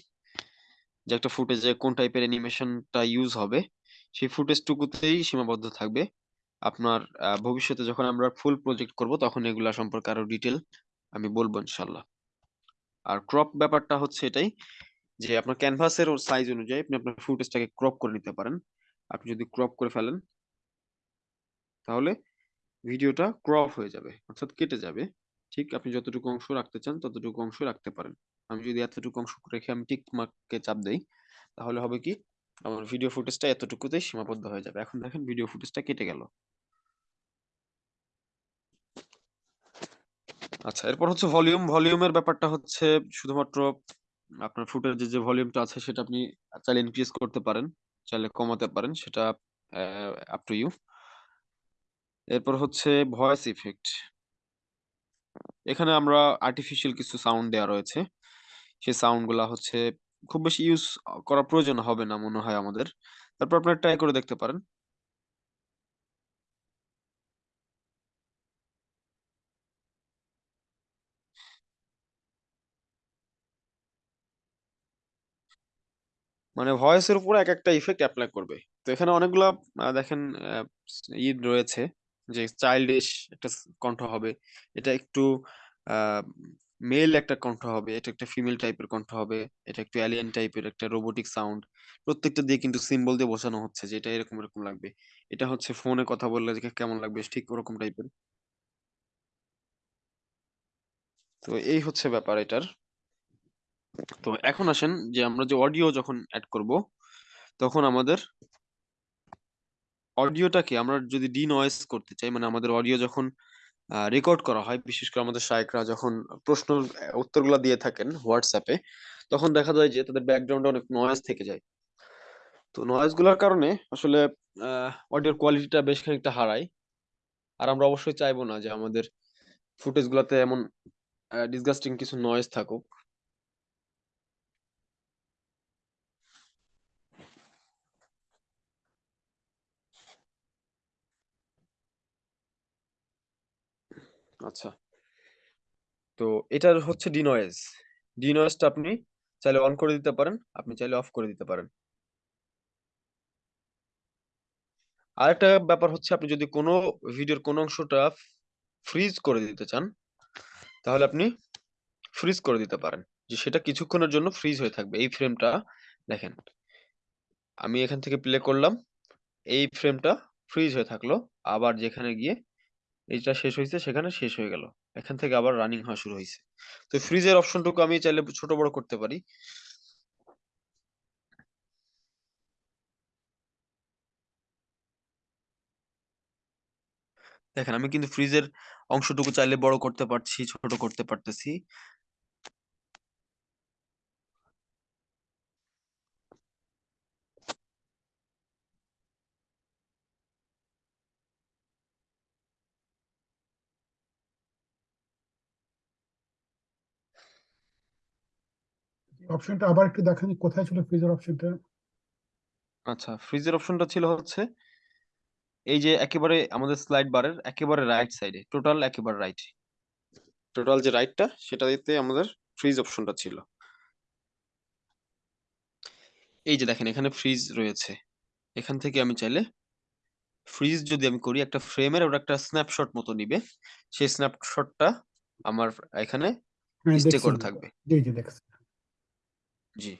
যে একটা ফুটেজে কোন টাইপের অ্যানিমেশনটা ইউজ হবে, সেই ফুটেজটুকুতেই সীমাবদ্ধ থাকবে। আপনার ভবিষ্যতে যখন আমরা ফুল প্রজেক্ট করব, তখন এগুলা সম্পর্কে আরও ডিটেল আমি বলব ইনশাল্লাহ আর ক্রপ ব্যাপারটা হচ্ছে এটাই যে আপনার ক্যানভাসের সাইজ অনুযায়ী আপনি আপনার ফুটেজটাকে ক্রপ করে নিতে পারেন। আপনি যদি ক্রপ করে ফেলেন, তাহলে ভিডিওটা ক্রপ হয়ে যাবে, অর্থাৎ কেটে যাবে। ঠিক আপনি যতটুকু অংশ রাখতে চান ততটুকু অংশ রাখতে পারেন। আমি যদি এতটুকু অংশ রেখে আমি টিক মার্ককে চাপ দেই, তাহলে হবে কি আমার ভিডিও ফুটেজটা এতটুকুতেই সীমাবদ্ধ হয়ে যাবে। এখন দেখেন ভিডিও ফুটেজটা কেটে গেল। আচ্ছা এরপর হচ্ছে ভলিউম ভলিউমের ব্যাপারটা হচ্ছে শুধুমাত্র আপনার ফুটেজের যে ভলিউমটা আছে সেটা আপনি চাইলে ইনক্রিজ করতে পারেন, চাইলে কমাতে পারেন, সেটা আপ টু ইউ এরপর হচ্ছে ভয়েস ইফেক্ট এখানে আমরা আর্টিফিশিয়াল কিছু সাউন্ড দেওয়া রয়েছে। সেই সাউন্ডগুলা হচ্ছে খুব বেশি ইউজ করার প্রয়োজন হবে না মনে হয় আমাদের। তারপর আপনারা ট্রাই করে দেখতে পারেন। মানে ভয়েসের উপর এক একটা ইফেক্ট অ্যাপ্লাই করবে। তো এখানে অনেকগুলা দেখেন আহ, ই রয়েছে। যে চাইল্ডিশ একটা কণ্ঠ হবে। এটা একটু মেল একটা কণ্ঠ হবে, এটা একটা ফিমেল টাইপের কণ্ঠ হবে, এটা একটু অ্যালিয়েন টাইপের একটা রোবোটিক সাউন্ড প্রত্যেকটা দিয়ে কিন্তু সিম্বল দিয়ে বোঝানো হচ্ছে যে এটা এরকম এরকম লাগবে। এটা হচ্ছে ফোনে কথা বললে যে কেমন লাগবে, ঠিক ওরকম টাইপের তো এই হচ্ছে ব্যাপার এটার। তো এখন আসেন যে আমরা যে অডিও যখন অ্যাড করব, তখন আমাদের অডিওটাকে আমরা যদি ডি নয়েজ করতে চাই মানে আমাদের অডিও যখন রেকর্ড করা হয়, বিশেষ করে আমাদের শায়করা যখন প্রশ্ন, উত্তরগুলো দিয়ে থাকেন হোয়াটসঅ্যাপে তখন দেখা যায় যে তাদের ব্যাকগ্রাউন্ডে অনেক নয়েজ থেকে যায়। তো নয়েজগুলোর কারণে আসলে অডিওর কোয়ালিটিটা বেশ খানিকটা হারায়। আর আমরা অবশ্যই চাইব না যে আমাদের ফুটেজ গুলাতে এমন ডিসগাস্টিং কিছু নয়েজ থাকুক। আচ্ছা। তো এটার হচ্ছে ডিনয়েজ ডিনয়েজটা আপনি চাইলে অন করে দিতে পারেন, আপনি চাইলে অফ করে দিতে পারেন। আরেকটা ব্যাপার হচ্ছে আপনি যদি কোনো ভিডিওর কোনো অংশটা ফ্রিজ করে দিতে চান, তাহলে আপনি ফ্রিজ করে দিতে পারেন। যে সেটা কিছুক্ষণের জন্য ফ্রিজ হয়ে থাকবে। এই ফ্রেমটা দেখেন, আমি এখান থেকে প্লে করলাম, এই ফ্রেমটা ফ্রিজ হয়ে থাকল। আবার যেখানে গিয়ে এইটা শেষ হয়েছে সেখানে শেষ হয়ে গেল। এখান থেকে আবার রানিং হওয়া শুরু হয়েছে তো ফ্রিজের অপশনটুকু আমি চাইলে ছোট বড় করতে পারি। দেখেন, আমি কিন্তু ফ্রিজের অংশটুকু চাইলে বড় করতে পারছি, ছোট করতে পারতেছি। অপশনটা আবার একটু দেখান কোথায় ছিল ফ্রিজের অপশনটা আচ্ছা ফ্রিজের অপশনটা ছিল হচ্ছে এই যে একেবারে আমাদের স্লাইড বারের একেবারে রাইট সাইডে টোটাল একেবারে রাইট টোটাল যে রাইটটা সেটা দিতে আমাদের ফ্রিজ অপশনটা ছিল। এই যে দেখেন এখানে ফ্রিজ রয়েছে। এখান থেকে আমি চাইলে ফ্রিজ যদি আমি করি একটা ফ্রেমের ওটা একটা স্ন্যাপশট মতো নিবে। সেই স্ন্যাপশটটা আমার এখানে হ্যাঁ স্টে করে থাকবে। জি জি দেখছি। জি।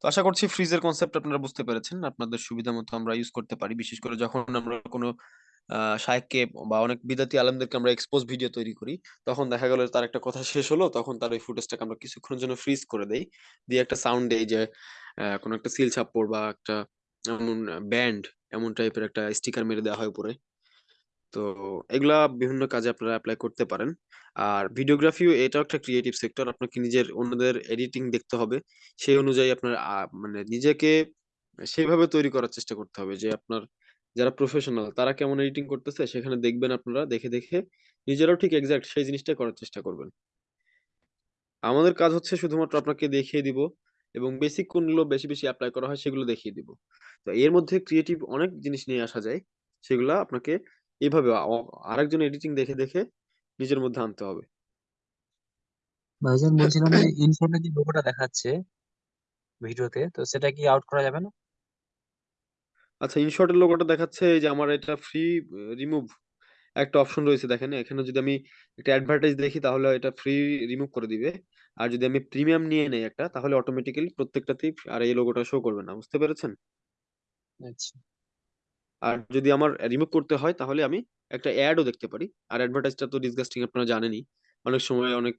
তো আশা করছি ফ্রিজের কনসেপ্ট আপনারা বুঝতে পেরেছেন। আপনাদের সুবিধা মতো আমরা ইউজ করতে পারি। বিশেষ করে যখন আমরা কোনো আহ শায়েককে বা অনেক বিদাতি আলেমদেরকে আমরা এক্সপোজ ভিডিও তৈরি করি তখন দেখা গেল তার একটা কথা শেষ হলো তখন তার ওই ফুটেজটাকে আমরা কিছুক্ষণের জন্য ফ্রিজ করে দেই। দিয়ে একটা সাউন্ড দেই যে আহ, কোনো একটা সিল ছাপ্পড় বা একটা এমন ব্যান্ড এমন টাইপের একটা স্টিকার মেরে দেওয়া হয় উপরে। তো এগুলা বিভিন্ন কাজে আপনারা অ্যাপ্লাই করতে পারেন। আর ভিডিওগ্রাফিও এটাও একটা ক্রিয়েটিভ সেক্টর আপনাকে নিজের অন্যদের এডিটিং দেখতে হবে। সেই অনুযায়ী আপনার মানে নিজেকে সেইভাবে তৈরি করার চেষ্টা করতে হবে যে আপনার যারা প্রফেশনাল তারা কেমন এডিটিং করতেছে সেখানে দেখবেন আপনারা, দেখে দেখে নিজেরাও ঠিক এক্সাক্ট সেই জিনিসটা করার চেষ্টা করবেন। আমাদের কাজ হচ্ছে শুধুমাত্র আপনাকে দেখিয়ে দিব এবং বেসিক কোনগুলো বেশি বেশি অ্যাপ্লাই করা হয় সেগুলো দেখিয়ে দিব। তো এর মধ্যে ক্রিয়েটিভ অনেক জিনিস নিয়ে আসা যায়, সেগুলা আপনাকে এইভাবে আ- আরেকজন এডিটিং দেখে দেখে নিজের মধ্যে আনতে হবে। ভাইজান বলছিলাম যে ইনশর্টে যে লোগোটা দেখাচ্ছে ভিডিওতে? তো সেটা কি আউট করা যাবে না? আচ্ছা ইনশর্টের লোগোটা দেখাচ্ছে এই যে আমার এটা ফ্রি রিমুভ একটা অপশন রয়েছে দেখেন। এখানে যদি আমি একটা অ্যাডভার্টাইজ দেখি তাহলে এটা ফ্রি রিমুভ করে দিবে। আর যদি আমি প্রিমিয়াম নিয়ে নেই একটা তাহলে অটোমেটিক্যালি প্রত্যেকটাতেই আর এই লোগোটা শো করবে না। বুঝতে পেরেছেন? আচ্ছা। আর যদি আমার রিমুভ করতে হয় তাহলে আমি একটা অ্যাডও দেখতে পারি। আর অ্যাডভার্টাইজটা তো ডিসগাস্টিং আপনারা জানেনই। অনেক সময় অনেক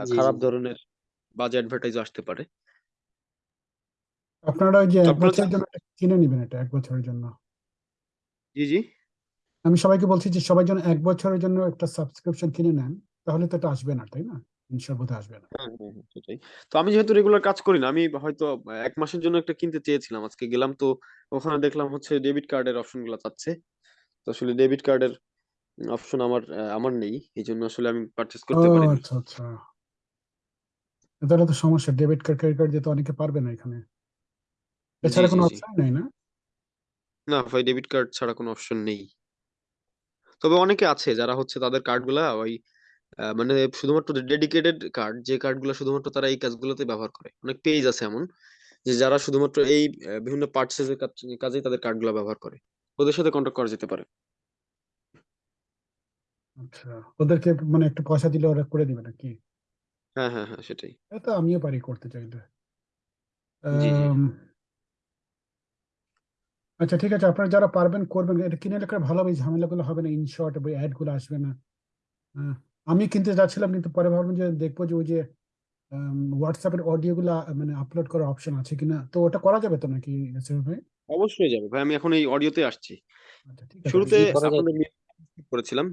জি খারাপ জি। ধরনের বাজে অ্যাডভার্টাইজ আসতে পারে। আপনারা ওই যে এক আপনারা বছরের জন্য কিনে নিবেন এটা এক বছরের জন্য। জি জি। আমি সবাইকে বলছি যে সবাই যেন এক বছরের জন্য একটা সাবস্ক্রিপশন কিনে নেন তাহলে তো এটা আসবে না তাই না? বোধহয় আসবে না। হ্যাঁ হ্যাঁ হ্যাঁ, সেটাই। তো আমি যেহেতু রেগুলার কাজ করি না আমি হয়তো এক মাসের জন্য একটা কিনতে চেয়েছিলাম। আজকে গেলাম তো ওখানে দেখলাম হচ্ছে ডেবিট কার্ডের অপশনগুলো চাচ্ছে তো আসলে ডেবিট কার্ডের অপশন আমার আমার নেই। এই জন্য আসলে আমি পারচেস ও করতে পারিনি। আচ্ছা আচ্ছা। তাহলে তো সমস্যা। ডেবিট কার্ড ক্রেডিট কার্ড দিয়ে তো অনেকে পারবে না এখানে। জি এছাড়া জি কোনো জি। অপশন নেই না? না ভাই ডেবিট কার্ড ছাড়া কোনো অপশন নেই। তবে অনেকে আছে যারা হচ্ছে তাদের কার্ডগুলা ওই আহ, মানে শুধুমাত্র ডেডিকেটেড কার্ড যে কার্ডগুলো শুধুমাত্র তারা এই কাজগুলোতে ব্যবহার করে। অনেক পেজ আছে এমন যে যারা শুধুমাত্র এই বিভিন্ন পার্চেসের কাজেই তাদের কার্ডগুলো ব্যবহার করে। ওদের সাথে কন্ট্যাক্ট করা যেতে পারে। আচ্ছা ওদেরকে মানে একটু পয়সা দিলে ওরা করে দিবে নাকি? হ্যাঁ হ্যাঁ হ্যাঁ সেটাই। এটা আমিও পারি করতে চাইলে জি জি। আম, আচ্ছা ঠিক আছে আপনারা যারা পারবেন করবেন। এটা কিনে রাখার ভালো হবে এই ঝামেলাগুলো হবে না ইনশর্ট বা অ্যাডগুলো আসবে না। হ্যাঁ, আমি কিনতে যাচ্ছিলাম কিন্তু পরে ভাবলাম যে দেখব যে ওই যে হোয়াটসঅ্যাপের অডিও গুলা মানে আপলোড করার অপশন আছে কিনা। তো ওটা করা যাবে তো নাকি ভাই? অবশ্যই যাবে ভাই আমি এখন এই অডিওতে আসছি। আচ্ছা শুরুতে করেছিলাম।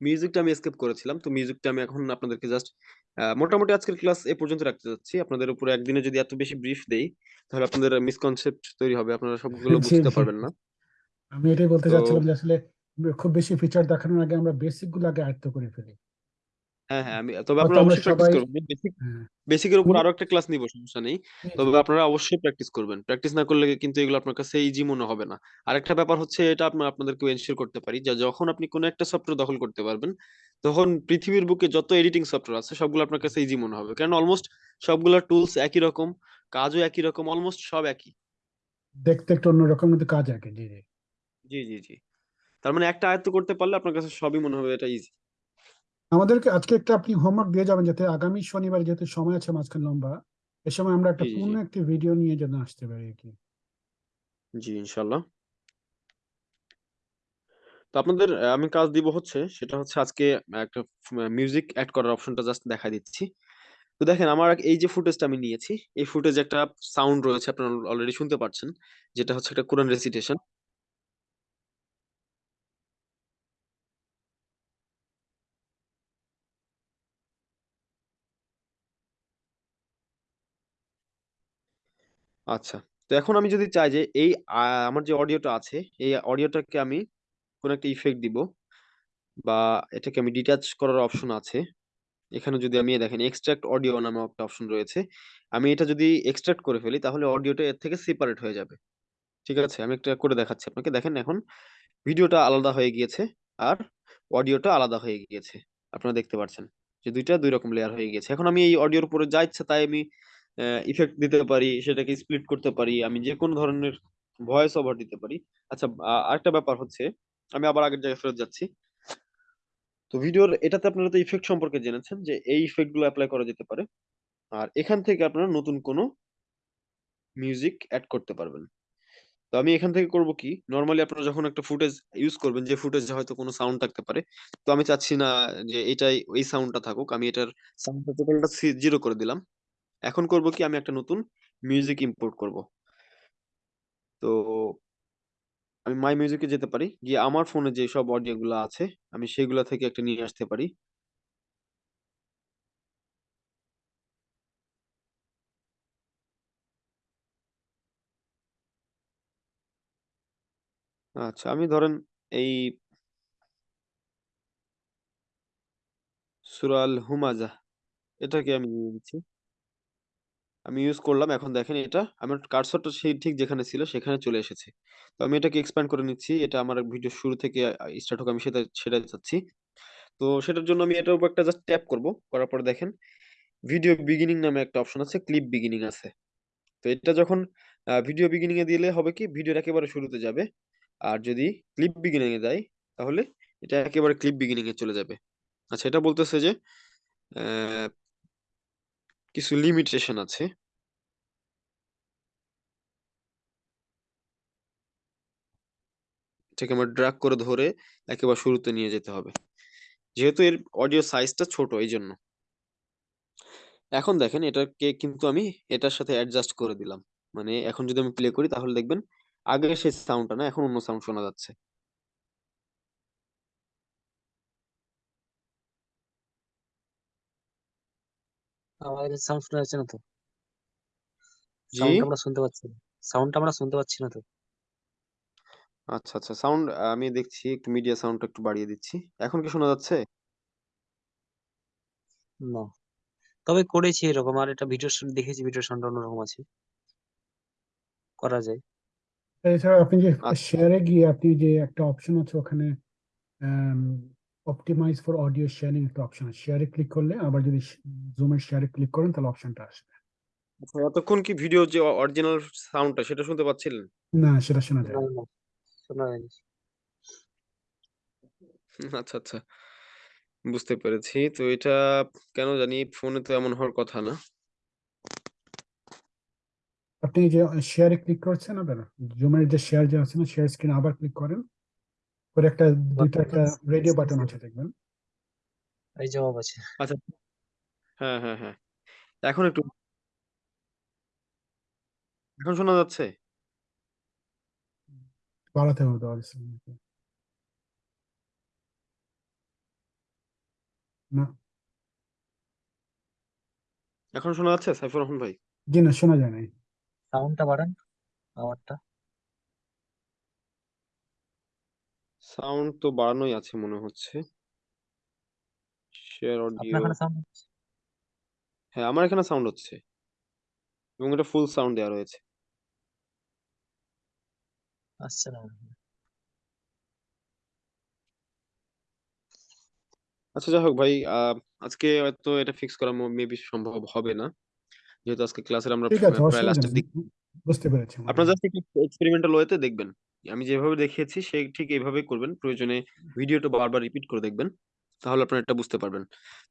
মিউজিকটা আমি স্কিপ করেছিলাম তো মিউজিকটা আমি এখন আপনাদেরকে জাস্ট মোটামুটি আজকের ক্লাস এ পর্যন্ত রাখতে যাচ্ছি। আপনাদের উপরে একদিনে যদি এত বেশি ব্রিফ দেই তাহলে আপনাদের মিসকনসেপ্ট তৈরি হবে আপনারা সবগুলো বুঝতে পারবেন না। আমি এটাই বলতে চাচ্ছিলাম যে আসলে খুব বেশি ফিচার দেখানোর আগে আমরা বেসিকগুলো আগে আয়ত্ত করে ফেলি। হ্যাঁ হ্যাঁ আমি তবে আপনারা অবশ্যই প্র্যাকটিস করবেন। বেসিক হ্যাঁ। বেসিকের উপর আরও একটা ক্লাস নিব সমস্যা নেই। জি জি তবে আপনারা অবশ্যই প্র্যাকটিস করবেন। প্র্যাকটিস না করলে কিন্তু এগুলো আপনার কাছে ইজি মনে হবে না। আরেকটা ব্যাপার হচ্ছে এটা আপনার আপনাদেরকে এনশিওর করতে পারি যে যখন আপনি কোনো একটা সফটওয়্যার দখল করতে পারবেন তখন পৃথিবীর বুকে যত এডিটিং সফটওয়্যার আছে সবগুলো আপনার কাছে ইজি মনে হবে। কারণ অলমোস্ট সবগুলা টুলস একই রকম কাজও একই রকম অলমোস্ট সব একই। দেখতে একটু অন্যরকম কিন্তু কাজ জি জি। জি জি জি। তার মানে একটা আয়ত্ত করতে পারলে আপনার কাছে সবই মনে হবে এটা ইজি আমাদেরকে আজকে একটা আপনি হোমওয়ার্ক দিয়ে যাবেন যাতে আগামী শনিবার যেহেতু সময় আছে মাঝখানে লম্বা এ সময় আমরা একটা পূর্ণ একটি ভিডিও নিয়ে যেন আসতে পারি কি। জি ইনশাল্লাহ তো আপনাদের আমি কাজ দিব হচ্ছে সেটা হচ্ছে আজকে একটা মিউজিক অ্যাড করার অপশনটা জাস্ট দেখা দিচ্ছি। তো দেখেন আমার এই যে ফুটেজটা আমি নিয়েছি এই ফুটেজ একটা সাউন্ড রয়েছে আপনারা অলরেডি শুনতে পাচ্ছেন যেটা হচ্ছে একটা কোরআন রেসিটেশন আচ্ছা। তো এখন আমি যদি চাই যে এই আমার যে অডিওটা আছে, এই অডিওটাকে আমি কোন একটা ইফেক্ট দিব বা এটাকে আমি ডিটাচ করার অপশন আছে। এখানে যদি আমি, দেখেন এক্সট্রাক্ট অডিও নামে একটা অপশন রয়েছে। আমি এটা যদি এক্সট্রাক্ট করে ফেলি, তাহলে অডিওটা এর থেকে সেপারেট হয়ে যাবে। ঠিক আছে? আমি একটা করে দেখাচ্ছি আপনাকে। দেখেন, এখন ভিডিওটা আলাদা হয়ে গিয়েছে আর অডিওটা আলাদা হয়ে গিয়েছে। আপনারা দেখতে পাচ্ছেন যে দুইটা দুই রকম লেয়ার হয়ে গিয়েছে। এখন আমি এই অডিওর উপরে যা ইচ্ছা তাই আমি ইফেক্ট দিতে পারি, সেটাকে স্প্লিট করতে পারি, আমি যে কোনো ধরনের ভয়েস ওভার দিতে পারি। আচ্ছা আরেকটা ব্যাপার হচ্ছে, আমি আবার আগের জায়গায় ফেরত যাচ্ছি। তো ভিডিওর এটাতে আপনারা তো ইফেক্ট সম্পর্কে জেনেছেন যে, এই ইফেক্টগুলো অ্যাপ্লাই করা যেতে পারে। আর এখান থেকে আপনারা নতুন কোনো মিউজিক অ্যাড করতে পারবেন। তো আমি এখান থেকে করব কি নর্মালি আপনারা যখন একটা ফুটেজ ইউজ করবেন, যে ফুটেজে হয়তো কোনো সাউন্ড থাকতে পারে, তো আমি চাচ্ছি না যে এটাই, এই সাউন্ডটা থাকুক, আমি এটার সাউন্ডটা টোটালটা জিরো করে দিলাম। এখন করব কি আমি একটা নতুন মিউজিক ইম্পোর্ট করব। তো আমি মাই মিউজিকে যেতে পারি, গিয়ে আমার ফোনে যে সব অডিও গুলো আছে, আমি সেগুলা থেকে একটা নিয়ে আসতে পারি। আচ্ছা আমি ধরেন এই সুরাল হুমাজা এটাকে আমি নিয়ে নিচ্ছি। আমি ইউজ করলাম, এখন দেখেন এটা, আমার কার্সরটা সেই ঠিক যেখানে ছিল সেখানে চলে এসেছে। তো আমি এটাকে এক্সপ্যান্ড করে নিচ্ছি, এটা আমার ভিডিও শুরু থেকে স্টার্ট হোক, আমি সেটা সেটা চাচ্ছি তো সেটার জন্য আমি এটার উপর একটা জাস্ট ট্যাপ করব, করার পরে দেখেন ভিডিও বিগিনিং নামে একটা অপশন আছে ক্লিপ বিগিনিং আছে। তো এটা যখন ভিডিও বিগিনিং এ দিলে হবে কি ভিডিওর একেবারে শুরুতে যাবে, আর যদি ক্লিপ বিগিনিং এ দেয়, তাহলে এটা একেবারে ক্লিপ বিগিনিং এ চলে যাবে। আচ্ছা এটা বলতেছে যে কিছু লিমিটেশন আছে। এটাকে আমার ড্রাগ করে ধরে একেবারে শুরুতে নিয়ে যেতে হবে। যেহেতু এর অডিও সাইজটা ছোট, এই জন্য। এখন দেখেন এটাকে কিন্তু আমি এটার সাথে অ্যাডজাস্ট করে দিলাম। মানে এখন যদি আমি প্লে করি, তাহলে দেখবেন আগে সেই সাউন্ডটা না, এখন অন্য সাউন্ড শোনা যাচ্ছে। আমাদের সাউন্ড শোনা যাচ্ছে না তো? জি? সাউন্ড আমরা শুনতে পাচ্ছি না। সাউন্ড আমরা শুনতে পাচ্ছি না তো? আচ্ছা আচ্ছা। সাউন্ড আমি দেখছি একটু মিডিয়া সাউন্ডটা একটু বাড়িয়ে দিচ্ছি। এখন কি শোনা যাচ্ছে? না। তবে করেছি এরকম। আর এটা ভিডিও দেখেছি ভিডিও সাউন্ড অন্যরকম আছে। করা যায়। এছাড়া আপনি যে আচ্ছা। শেয়ারে গিয়ে আপনি যে একটা অপশন আছে ওখানে অপটিমাইজ ফর অডিও শেয়ারিং একটা অপশন আছে। শেয়ারে ক্লিক করলে আবার যদি জুমের শেয়ারে ক্লিক করেন তাহলে অপশনটা আসবে। আচ্ছা, এতক্ষণ কি ভিডিও যে অরিজিনাল সাউন্ডটা সেটা শুনতে পাচ্ছিলেন? না সেটা শোনা যায়। না না। না শোনা যায়নি আচ্ছা আচ্ছা বুঝতে পেরেছি। তো এটা কেন জানি ফোনে তো এমন হওয়ার কথা না। আপনি যে শেয়ারে ক্লিক করছেন আবার জুমের যে শেয়ার যে আছে না শেয়ার স্ক্রিন আবার ক্লিক করেন। করে একটা দুইটা একটা রেডিও বাটন আছে দেখবেন। এই জবাব আছে। আচ্ছা। হ্যাঁ হ্যাঁ হ্যাঁ। এখন একটু এখন শোনা যাচ্ছে? বাড়াতে হবে দেওয়ার না। এখন শোনা যাচ্ছে সাইফুর রহমান ভাই? জি না শোনা যায় নাই। সাউন্ডটা বাড়ান আওয়াজটা সাউন্ড তো বাড়ানোই আছে মনে হচ্ছে। শেয়ার অডিও আপনার সাউন্ড হ্যাঁ আমার এখানে সাউন্ড হচ্ছে। এবং এটা ফুল সাউন্ড দেওয়া রয়েছে। আচ্ছা যাই হোক ভাই আহ, আজকে হয়তো এটা ফিক্স করা মেবি সম্ভব হবে না। যেহেতু আজকে ক্লাসের আমরা ঠিক আছে প্রায় লাস্টের দিক বুঝতে পেরেছি। আপনার জাস্ট একটু এক্সপেরিমেন্টাল ওয়েতে দেখবেন। আমি যেভাবে দেখিয়েছি সে ঠিক এইভাবে করবেন। প্রয়োজনে ভিডিওটা বারবার রিপিট করে দেখবেন তাহলে আপনারা এটা বুঝতে পারবেন।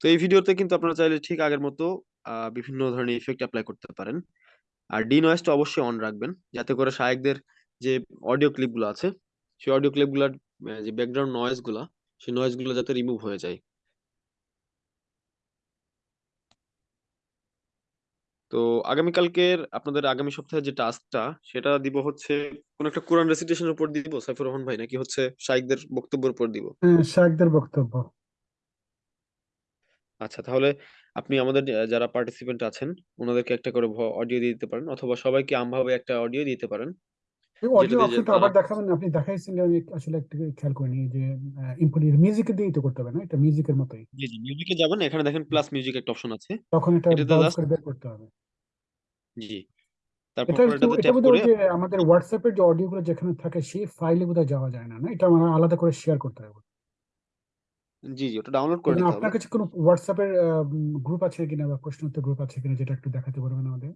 তো এই ভিডিওতে কিন্তু আপনারা চাইলে ঠিক আগের মতো আহ, বিভিন্ন ধরনের ইফেক্ট অ্যাপ্লাই করতে পারেন। আর ডি নয়েজটা অবশ্যই অন রাখবেন যাতে করে শায়েকদের যে অডিও ক্লিপগুলো আছে সেই অডিও ক্লিপগুলোর যে ব্যাকগ্রাউন্ড নয়েজগুলা সেই নয়েজগুলো যাতে রিমুভ হয়ে যায়। তো আগামীকালকের আপনাদের আগামী সপ্তাহে যে টাস্কটা সেটা দিব হচ্ছে কোন একটা কোরআন রেসিটেশনের উপর দিব সাইফুর রহমান ভাই নাকি হচ্ছে শাইখদের বক্তব্যের উপর দিব? হ্যাঁ শায়েকদের বক্তব্য। আচ্ছা তাহলে আপনি আমাদের যারা পার্টিসিপেন্ট আছেন ওনাদেরকে একটা করে অডিও দিয়ে দিতে পারেন অথবা সবাইকে আমভাবে একটা অডিও দিতে পারেন। অডিও যেটাতে যে অপশনটা আবার দেখাবেন আপনি দেখাইছেন আমি আসলে একটু খেয়াল করিনি যে ইনপুট মিউজিকে দিয়েই তো করতে হবে না এটা মিউজিকের মতোই। জি জি মিউজিকে যাবেন এখানে দেখেন প্লাস মিউজিক একটা অপশন আছে। তখন এটা ব্রাউজ করে বের করতে হবে। জি। তারপর এটাতে ট্যাপ করে ওই যে আমাদের হোয়াটসঅ্যাপের যে অডিও গুলো যেখানে থাকে সেই ফাইলে বোধহয় যাওয়া যায় না না? এটা আমার আলাদা করে শেয়ার করতে হবে। জি জি ওটা ডাউনলোড করে নিতে হবে। আপনার কাছে কোনো হোয়াটসঅ্যাপের গ্রুপ আছে কিনা বা প্রশ্ন উত্তর গ্রুপ আছে কিনা যেটা একটু দেখাতে পারবেন আমাদের?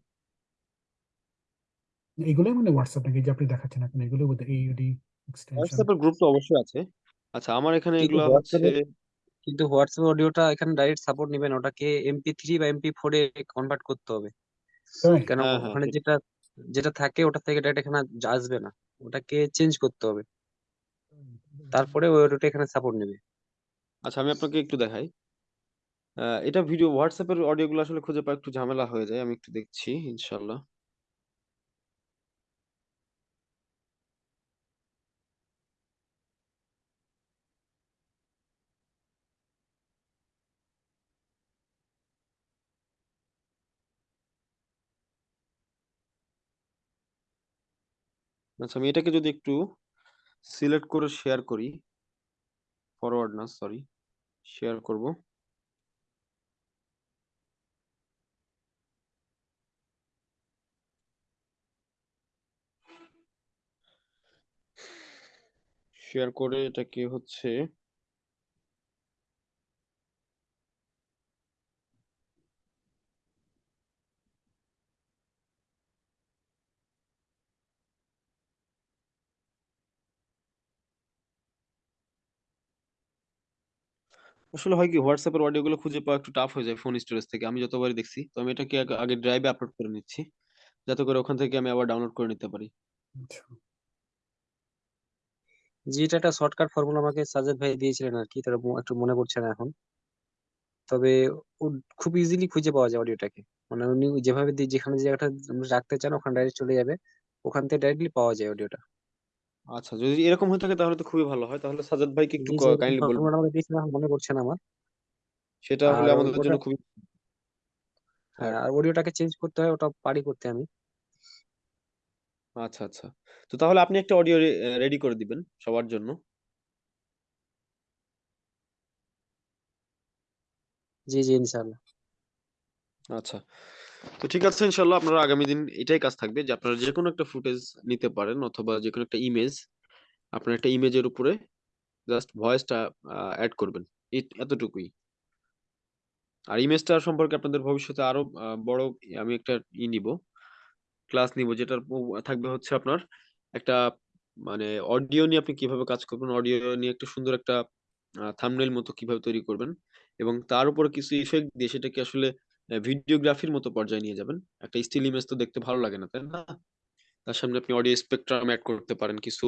এগুলোই মানে হোয়াটসঅ্যাপ নাকি? যে আপনি দেখাচ্ছেন এখন এগুলো বোধহয় এইডি এক্সটেনশন হোয়াটসঅ্যাপের গ্রুপ তো অবশ্যই আছে। আচ্ছা আমার এখানে কিন্তু এগুলা হচ্ছে হোয়াটসঅ্যাপে কিন্তু হোয়াটসঅ্যাপ অডিওটা এখানে ডাইরেক্ট সাপোর্ট নেবেন। ওটাকে এমপি থ্রি বা এমপি ফোর এ কনভার্ট করতে হবে। তাই কেন হ্যাঁ হ্যাঁ ওখানে যেটা যেটা থাকে ওটা থেকে ডাইরেক্ট এখানে আসবে না। ওটাকে চেঞ্জ করতে হবে। তারপরে ওই অডিওটা এখানে সাপোর্ট নেবে। আচ্ছা আমি আপনাকে একটু দেখাই। আহ, এটা ভিডিও হোয়াটসঅ্যাপের অডিও গুলো আসলে খুঁজে পাওয়া একটু ঝামেলা হয়ে যায়। আমি একটু দেখছি ইনশাল্লাহ আচ্ছা আমি এটাকে যদি একটু সিলেক্ট করে শেয়ার করি ফরওয়ার্ড না সরি শেয়ার করব। শেয়ার করে এটাকে হচ্ছে আসলে হয় কি হোয়াটসঅ্যাপের অডিওগুলো খুঁজে পাওয়া একটু টাফ হয়ে যায় ফোন স্টোরেজ থেকে। আমি যতবারই দেখছি, তো আমি এটাকে আগে- ড্রাইভে আপলোড করে নিচ্ছি। যাতে করে ওখান থেকে আমি আবার ডাউনলোড করে নিতে পারি। আচ্ছা। জি, এটা একটা শর্টকাট ফর্মুলা আমাকে সাজেদ ভাই দিয়েছিলেন আর কি তার একটু মনে পড়ছে না এখন। তবে খুব ইজিলি খুঁজে পাওয়া যায় অডিওটাকে মানে উনি যেভাবে দিয়ে, যেখানে জায়গাটা রাখতে চান, ওখানে ডাইরেক্ট চলে যাবে। ওখান থেকে ডাইরেক্টলি পাওয়া যায় অডিওটা আচ্ছা যদি এরকম হয়ে থাকে তাহলে তো খুবই ভালো হয়। তাহলে সাজাদ ভাইকে একটু জি যে কাইন্ডলি বলবেন দিয়েছিলেন এখন মনে পড়ছে না আমার। সেটা হলে আর আমাদের ওটা জন্য খুবই হ্যাঁ আর অডিওটাকে চেঞ্জ করতে হয় ওটা পারি করতে আমি। আচ্ছা আচ্ছা। তো তাহলে আপনি একটা অডিও রেডি করে দিবেন সবার জন্য। জি জি ইনশাআল্লাহ। আচ্ছা। তো ঠিক আছে ইনশাল্লাহ আপনারা আগামী দিন এটাই কাজ থাকবে যে আপনারা যে কোনো একটা ফুটেজ নিতে পারেন অথবা যে কোনো একটা ইমেজ আপনার একটা ইমেজের উপরে জাস্ট ভয়েসটা অ্যাড করবেন। এতটুকুই। আর ইমেজটা সম্পর্কে আপনাদের ভবিষ্যতে আরও বড় আমি একটা ই নিব ক্লাস নিব, যেটার প- থাকবে হচ্ছে আপনার একটা মানে অডিও নিয়ে আপনি কীভাবে কাজ করবেন অডিও নিয়ে একটা সুন্দর একটা থামনেল মতো কীভাবে তৈরি করবেন এবং তার উপর কিছু ইফেক্ট দিয়ে সেটাকে আসলে ভিডিওগ্রাফির মতো পর্যায়ে নিয়ে যাবেন। একটা স্টিল ইমেজ তো দেখতে ভালো লাগে না তাই না? তার সামনে আপনি অডিও স্পেকট্রাম অ্যাড করতে পারেন কিছু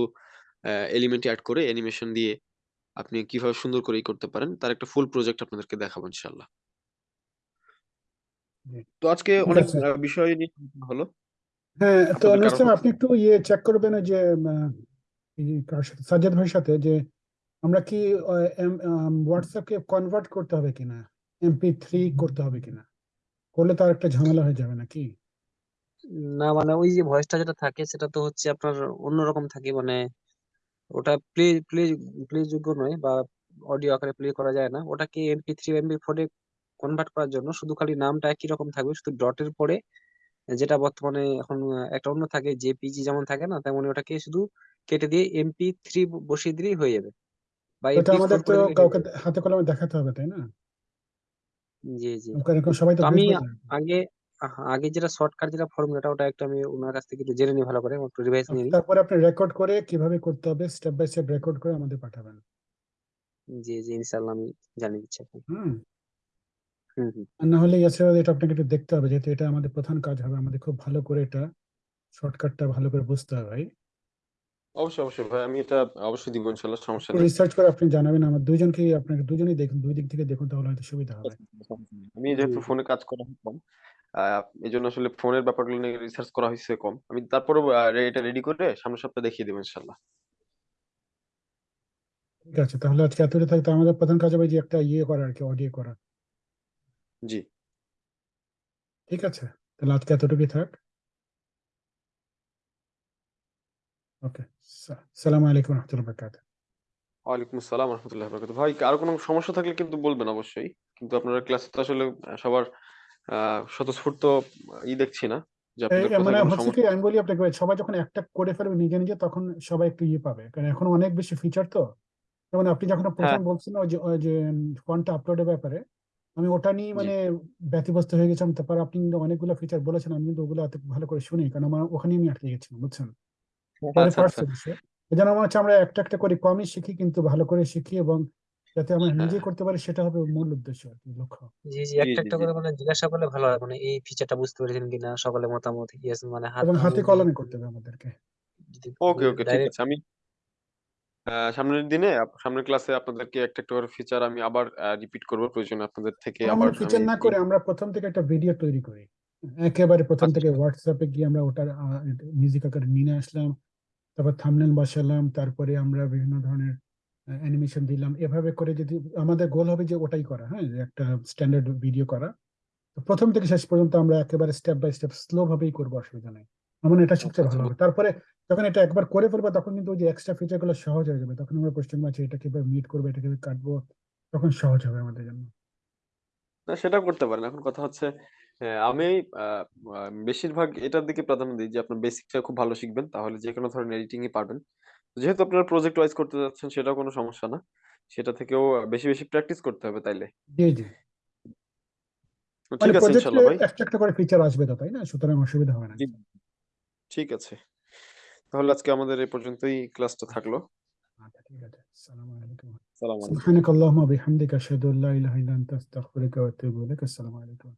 এলিমেন্ট অ্যাড করে অ্যানিমেশন দিয়ে আপনি কীভাবে সুন্দর করে ই করতে পারেন তার একটা ফুল প্রজেক্ট আপনাদেরকে দেখাবো ইনশাল্লাহ জি। তো আজকে ঠিক অনেক আছে। বিষয় নিয়ে হলো। হ্যাঁ তো আপনাদের কারও আপনি একটু ইয়ে চেক করবেন ওই যে আহ, এই কার সাথে সাজ্জাদ ভাইয়ের সাথে যে আমরা কি হোয়াটসঅ্যাপকে কনভার্ট করতে হবে কিনা? এমপি থ্রি করতে হবে কিনা? করলে তো আর একটা ঝামেলা হয়ে যাবে নাকি? না মানে ওই যে ভয়েসটা যেটা থাকে সেটা তো হচ্ছে আপনার অন্যরকম থাকে মানে ওটা প্লে প্লে প্লে যোগ্য নয় বা অডিও আকারে প্লে করা যায় না। ওটাকে এমপি থ্রি এমপি ফোরে কনভার্ট করার জন্য শুধু খালি নামটা একই রকম থাকবে শুধু ডটের পরে যেটা বর্তমানে এখন একটা অন্য থাকে জেপিজি যেমন থাকে না তেমনি ওটাকে শুধু কেটে দিয়ে এমপি থ্রি বসিয়ে দিলেই হয়ে যাবে। বা আমাদের তো কাউকে হাতে কলমে দেখাতে হবে তাই না? জি জি। সবাই তো তো আমি আগে আহ, আগে যেটা শর্টকাট যেটা ফর্মুলাটা ওটা একটু আমি ওনার কাছ থেকে একটু জেনে নিই ভালো করে একটু রিভাইজ নিয়ে নিই। তারপরে আপনি রেকর্ড করে কীভাবে করতে হবে স্টেপ বাই স্টেপ রেকর্ড করে আমাদের পাঠাবেন। জি জি ইনশাল্লাহ আমি জানিয়ে দিচ্ছি এখন। হুম। হুম হুম। আর না হলে এছাড়াও এটা আপনাকে একটু দেখতে হবে যেহেতু এটা আমাদের প্রধান কাজ হবে আমাদের খুব ভালো করে এটা শর্টকাটটা ভালো করে বুঝতে হবে ভাই অবশ্যই অবশ্যই। ভাই আমি এটা অবশ্যই দিব ইনশাল্লাহ সমস্যা নেই। রিসার্চ করে আপনি জানাবেন আমার দুইজনকে আপনাকে দুজনেই দেখুন দুই দিক থেকে দেখুন তাহলে হয়তো সুবিধা হবে। আমি যেহেতু ফোনে কাজ করা কম এই জন্য আসলে ফোনের ব্যাপারগুলো নিয়ে রিসার্চ করা হয়েছে কম। আমি তারপরে এটা রেডি করে সামনের সপ্তাহে দেখিয়ে দেবো ইনশাল্লাহ ঠিক আছে তাহলে আজকে এতটা থাকতে আমাদের প্রধান কাজ হবে যে একটা ইয়ে করা আর কি অডিও করা। জি। ঠিক আছে তাহলে আজকে এতটুকুই থাক। ওকে সালাম আলাইকুম রহমতুল্লাহ বরকাত ওয়ালাইকুম আসসালাম রহমতুল্লাহ বরকাত ভাই আরও কোনো সমস্যা থাকলে কিন্তু বলবেন অবশ্যই। কিন্তু আপনারা ক্লাসে তো আসলে সবার স্বতঃস্ফূর্ত ই দেখছি না কোথায় মানে আমি বলি আপনাকে সবাই যখন একটা করে ফেলবে নিজে নিজে তখন সবাই একটু ইয়ে পাবে। কারণ এখন অনেক বেশি ফিচার তো। যেমন আপনি যখন হ্যাঁ। প্রথম বলছেন ওই যে ফন্টটা আপলোডের ব্যাপারে আমি ওটা নিয়ে মানে ব্যতিব্যস্ত হয়ে গেছিলাম তারপর আপনি অনেকগুলো ফিচার বলেছেন আমি কিন্তু ওগুলো এত ভালো করে শুনি কারণ আমার ওখানেই আমি আটকে গেছিলাম বুঝছেন? আচ্ছা আচ্ছা। আমার হচ্ছে আমরা একটা একটা করে কমই শিখি কিন্তু ভালো করে শিখি এবং যাতে আমরা হ্যাঁ। নিজে করতে পারি সেটা হবে মূল উদ্দেশ্য আর কি লক্ষ্য। জি জি একটা একটা করে মানে জিজ্ঞাসা করলে ভালো হয় মানে এই ফিচারটা বুঝতে পেরেছেন কিনা সকলের মতামত ইয়েস মানে হাত এবং হাতে কলমে করতে হবে আমাদেরকে। ওকে ওকে ঠিক আছে। আমি সামনের দিনে সামনের ক্লাসে আপনাদেরকে একটা একটা করে ফিচার আমি আবার রিপিট করব প্রয়োজনে আপনাদের থেকে আবার ফিচার না করে আমরা প্রথম থেকে একটা ভিডিও তৈরি করি। একেবারে প্রথম আচ্ছা থেকে হোয়াটসঅ্যাপে গিয়ে আমরা ওটার মিউজিক আকারে নিয়ে আসলাম। তারপর থাম্বনেল বসালাম তারপরে আমরা বিভিন্ন ধরনের অ্যানিমেশন দিলাম। এভাবে করে যদি আমাদের গোল হবে যে ওটাই করা হ্যাঁ একটা স্ট্যান্ডার্ড ভিডিও করা। তো প্রথম থেকে শেষ পর্যন্ত আমরা একেবারে স্টেপ বাই স্টেপ স্লো ভাবেই করব অসুবিধা নেই। আমার এটা শিখতে আচ্ছা আচ্ছা। ভালো হবে। তারপরে যখন এটা একবার করে ফেলব তখন কিন্তু ওই যে এক্সট্রা ফিচারগুলো সহজ হয়ে যাবে। তখন আমরা কোশ্চেন আছে এটা কীভাবে মিট করব এটা কীভাবে কাটবো তখন সহজ হবে আমাদের জন্য। না সেটাও করতে পারেন। এখন কথা হচ্ছে হ্যাঁ, আমি বেশিরভাগ এটার দিকে প্রাধান্য দিই যে আপনার বেসিকটা খুব ভালো শিখবেন। তাহলে যেকোনো ধরনের এডিটিংই পারবেন। যেহেতু আপনারা প্রজেক্ট ওয়াইজ করতে যাচ্ছেন সেটাও কোনো সমস্যা না। সেটা থেকেও বেশি, বেশি প্র্যাকটিস করতে হবে তাইলে। জি, জি। মানে ঠিক আছে ইনশাআল্লাহ ভাই। একটা, একটা করে ফিচার আসবে তো, তাই না? সুতরাং অসুবিধা হবে না। ঠিক আছে। তাহলে আজকে আমাদের এই পর্যন্তই ক্লাসটা থাকল। আচ্ছা, সালামু আলাইকুম। আলাইকুম। সুবহানাকাল্লাহুম্মা বিহামদিকা আশহাদু আল্লা ইলাহা ইল্লা আনতা আস্তাগফিরুকা ওয়া আতুবু ইলাইক। আসসালামু আলাইকুম।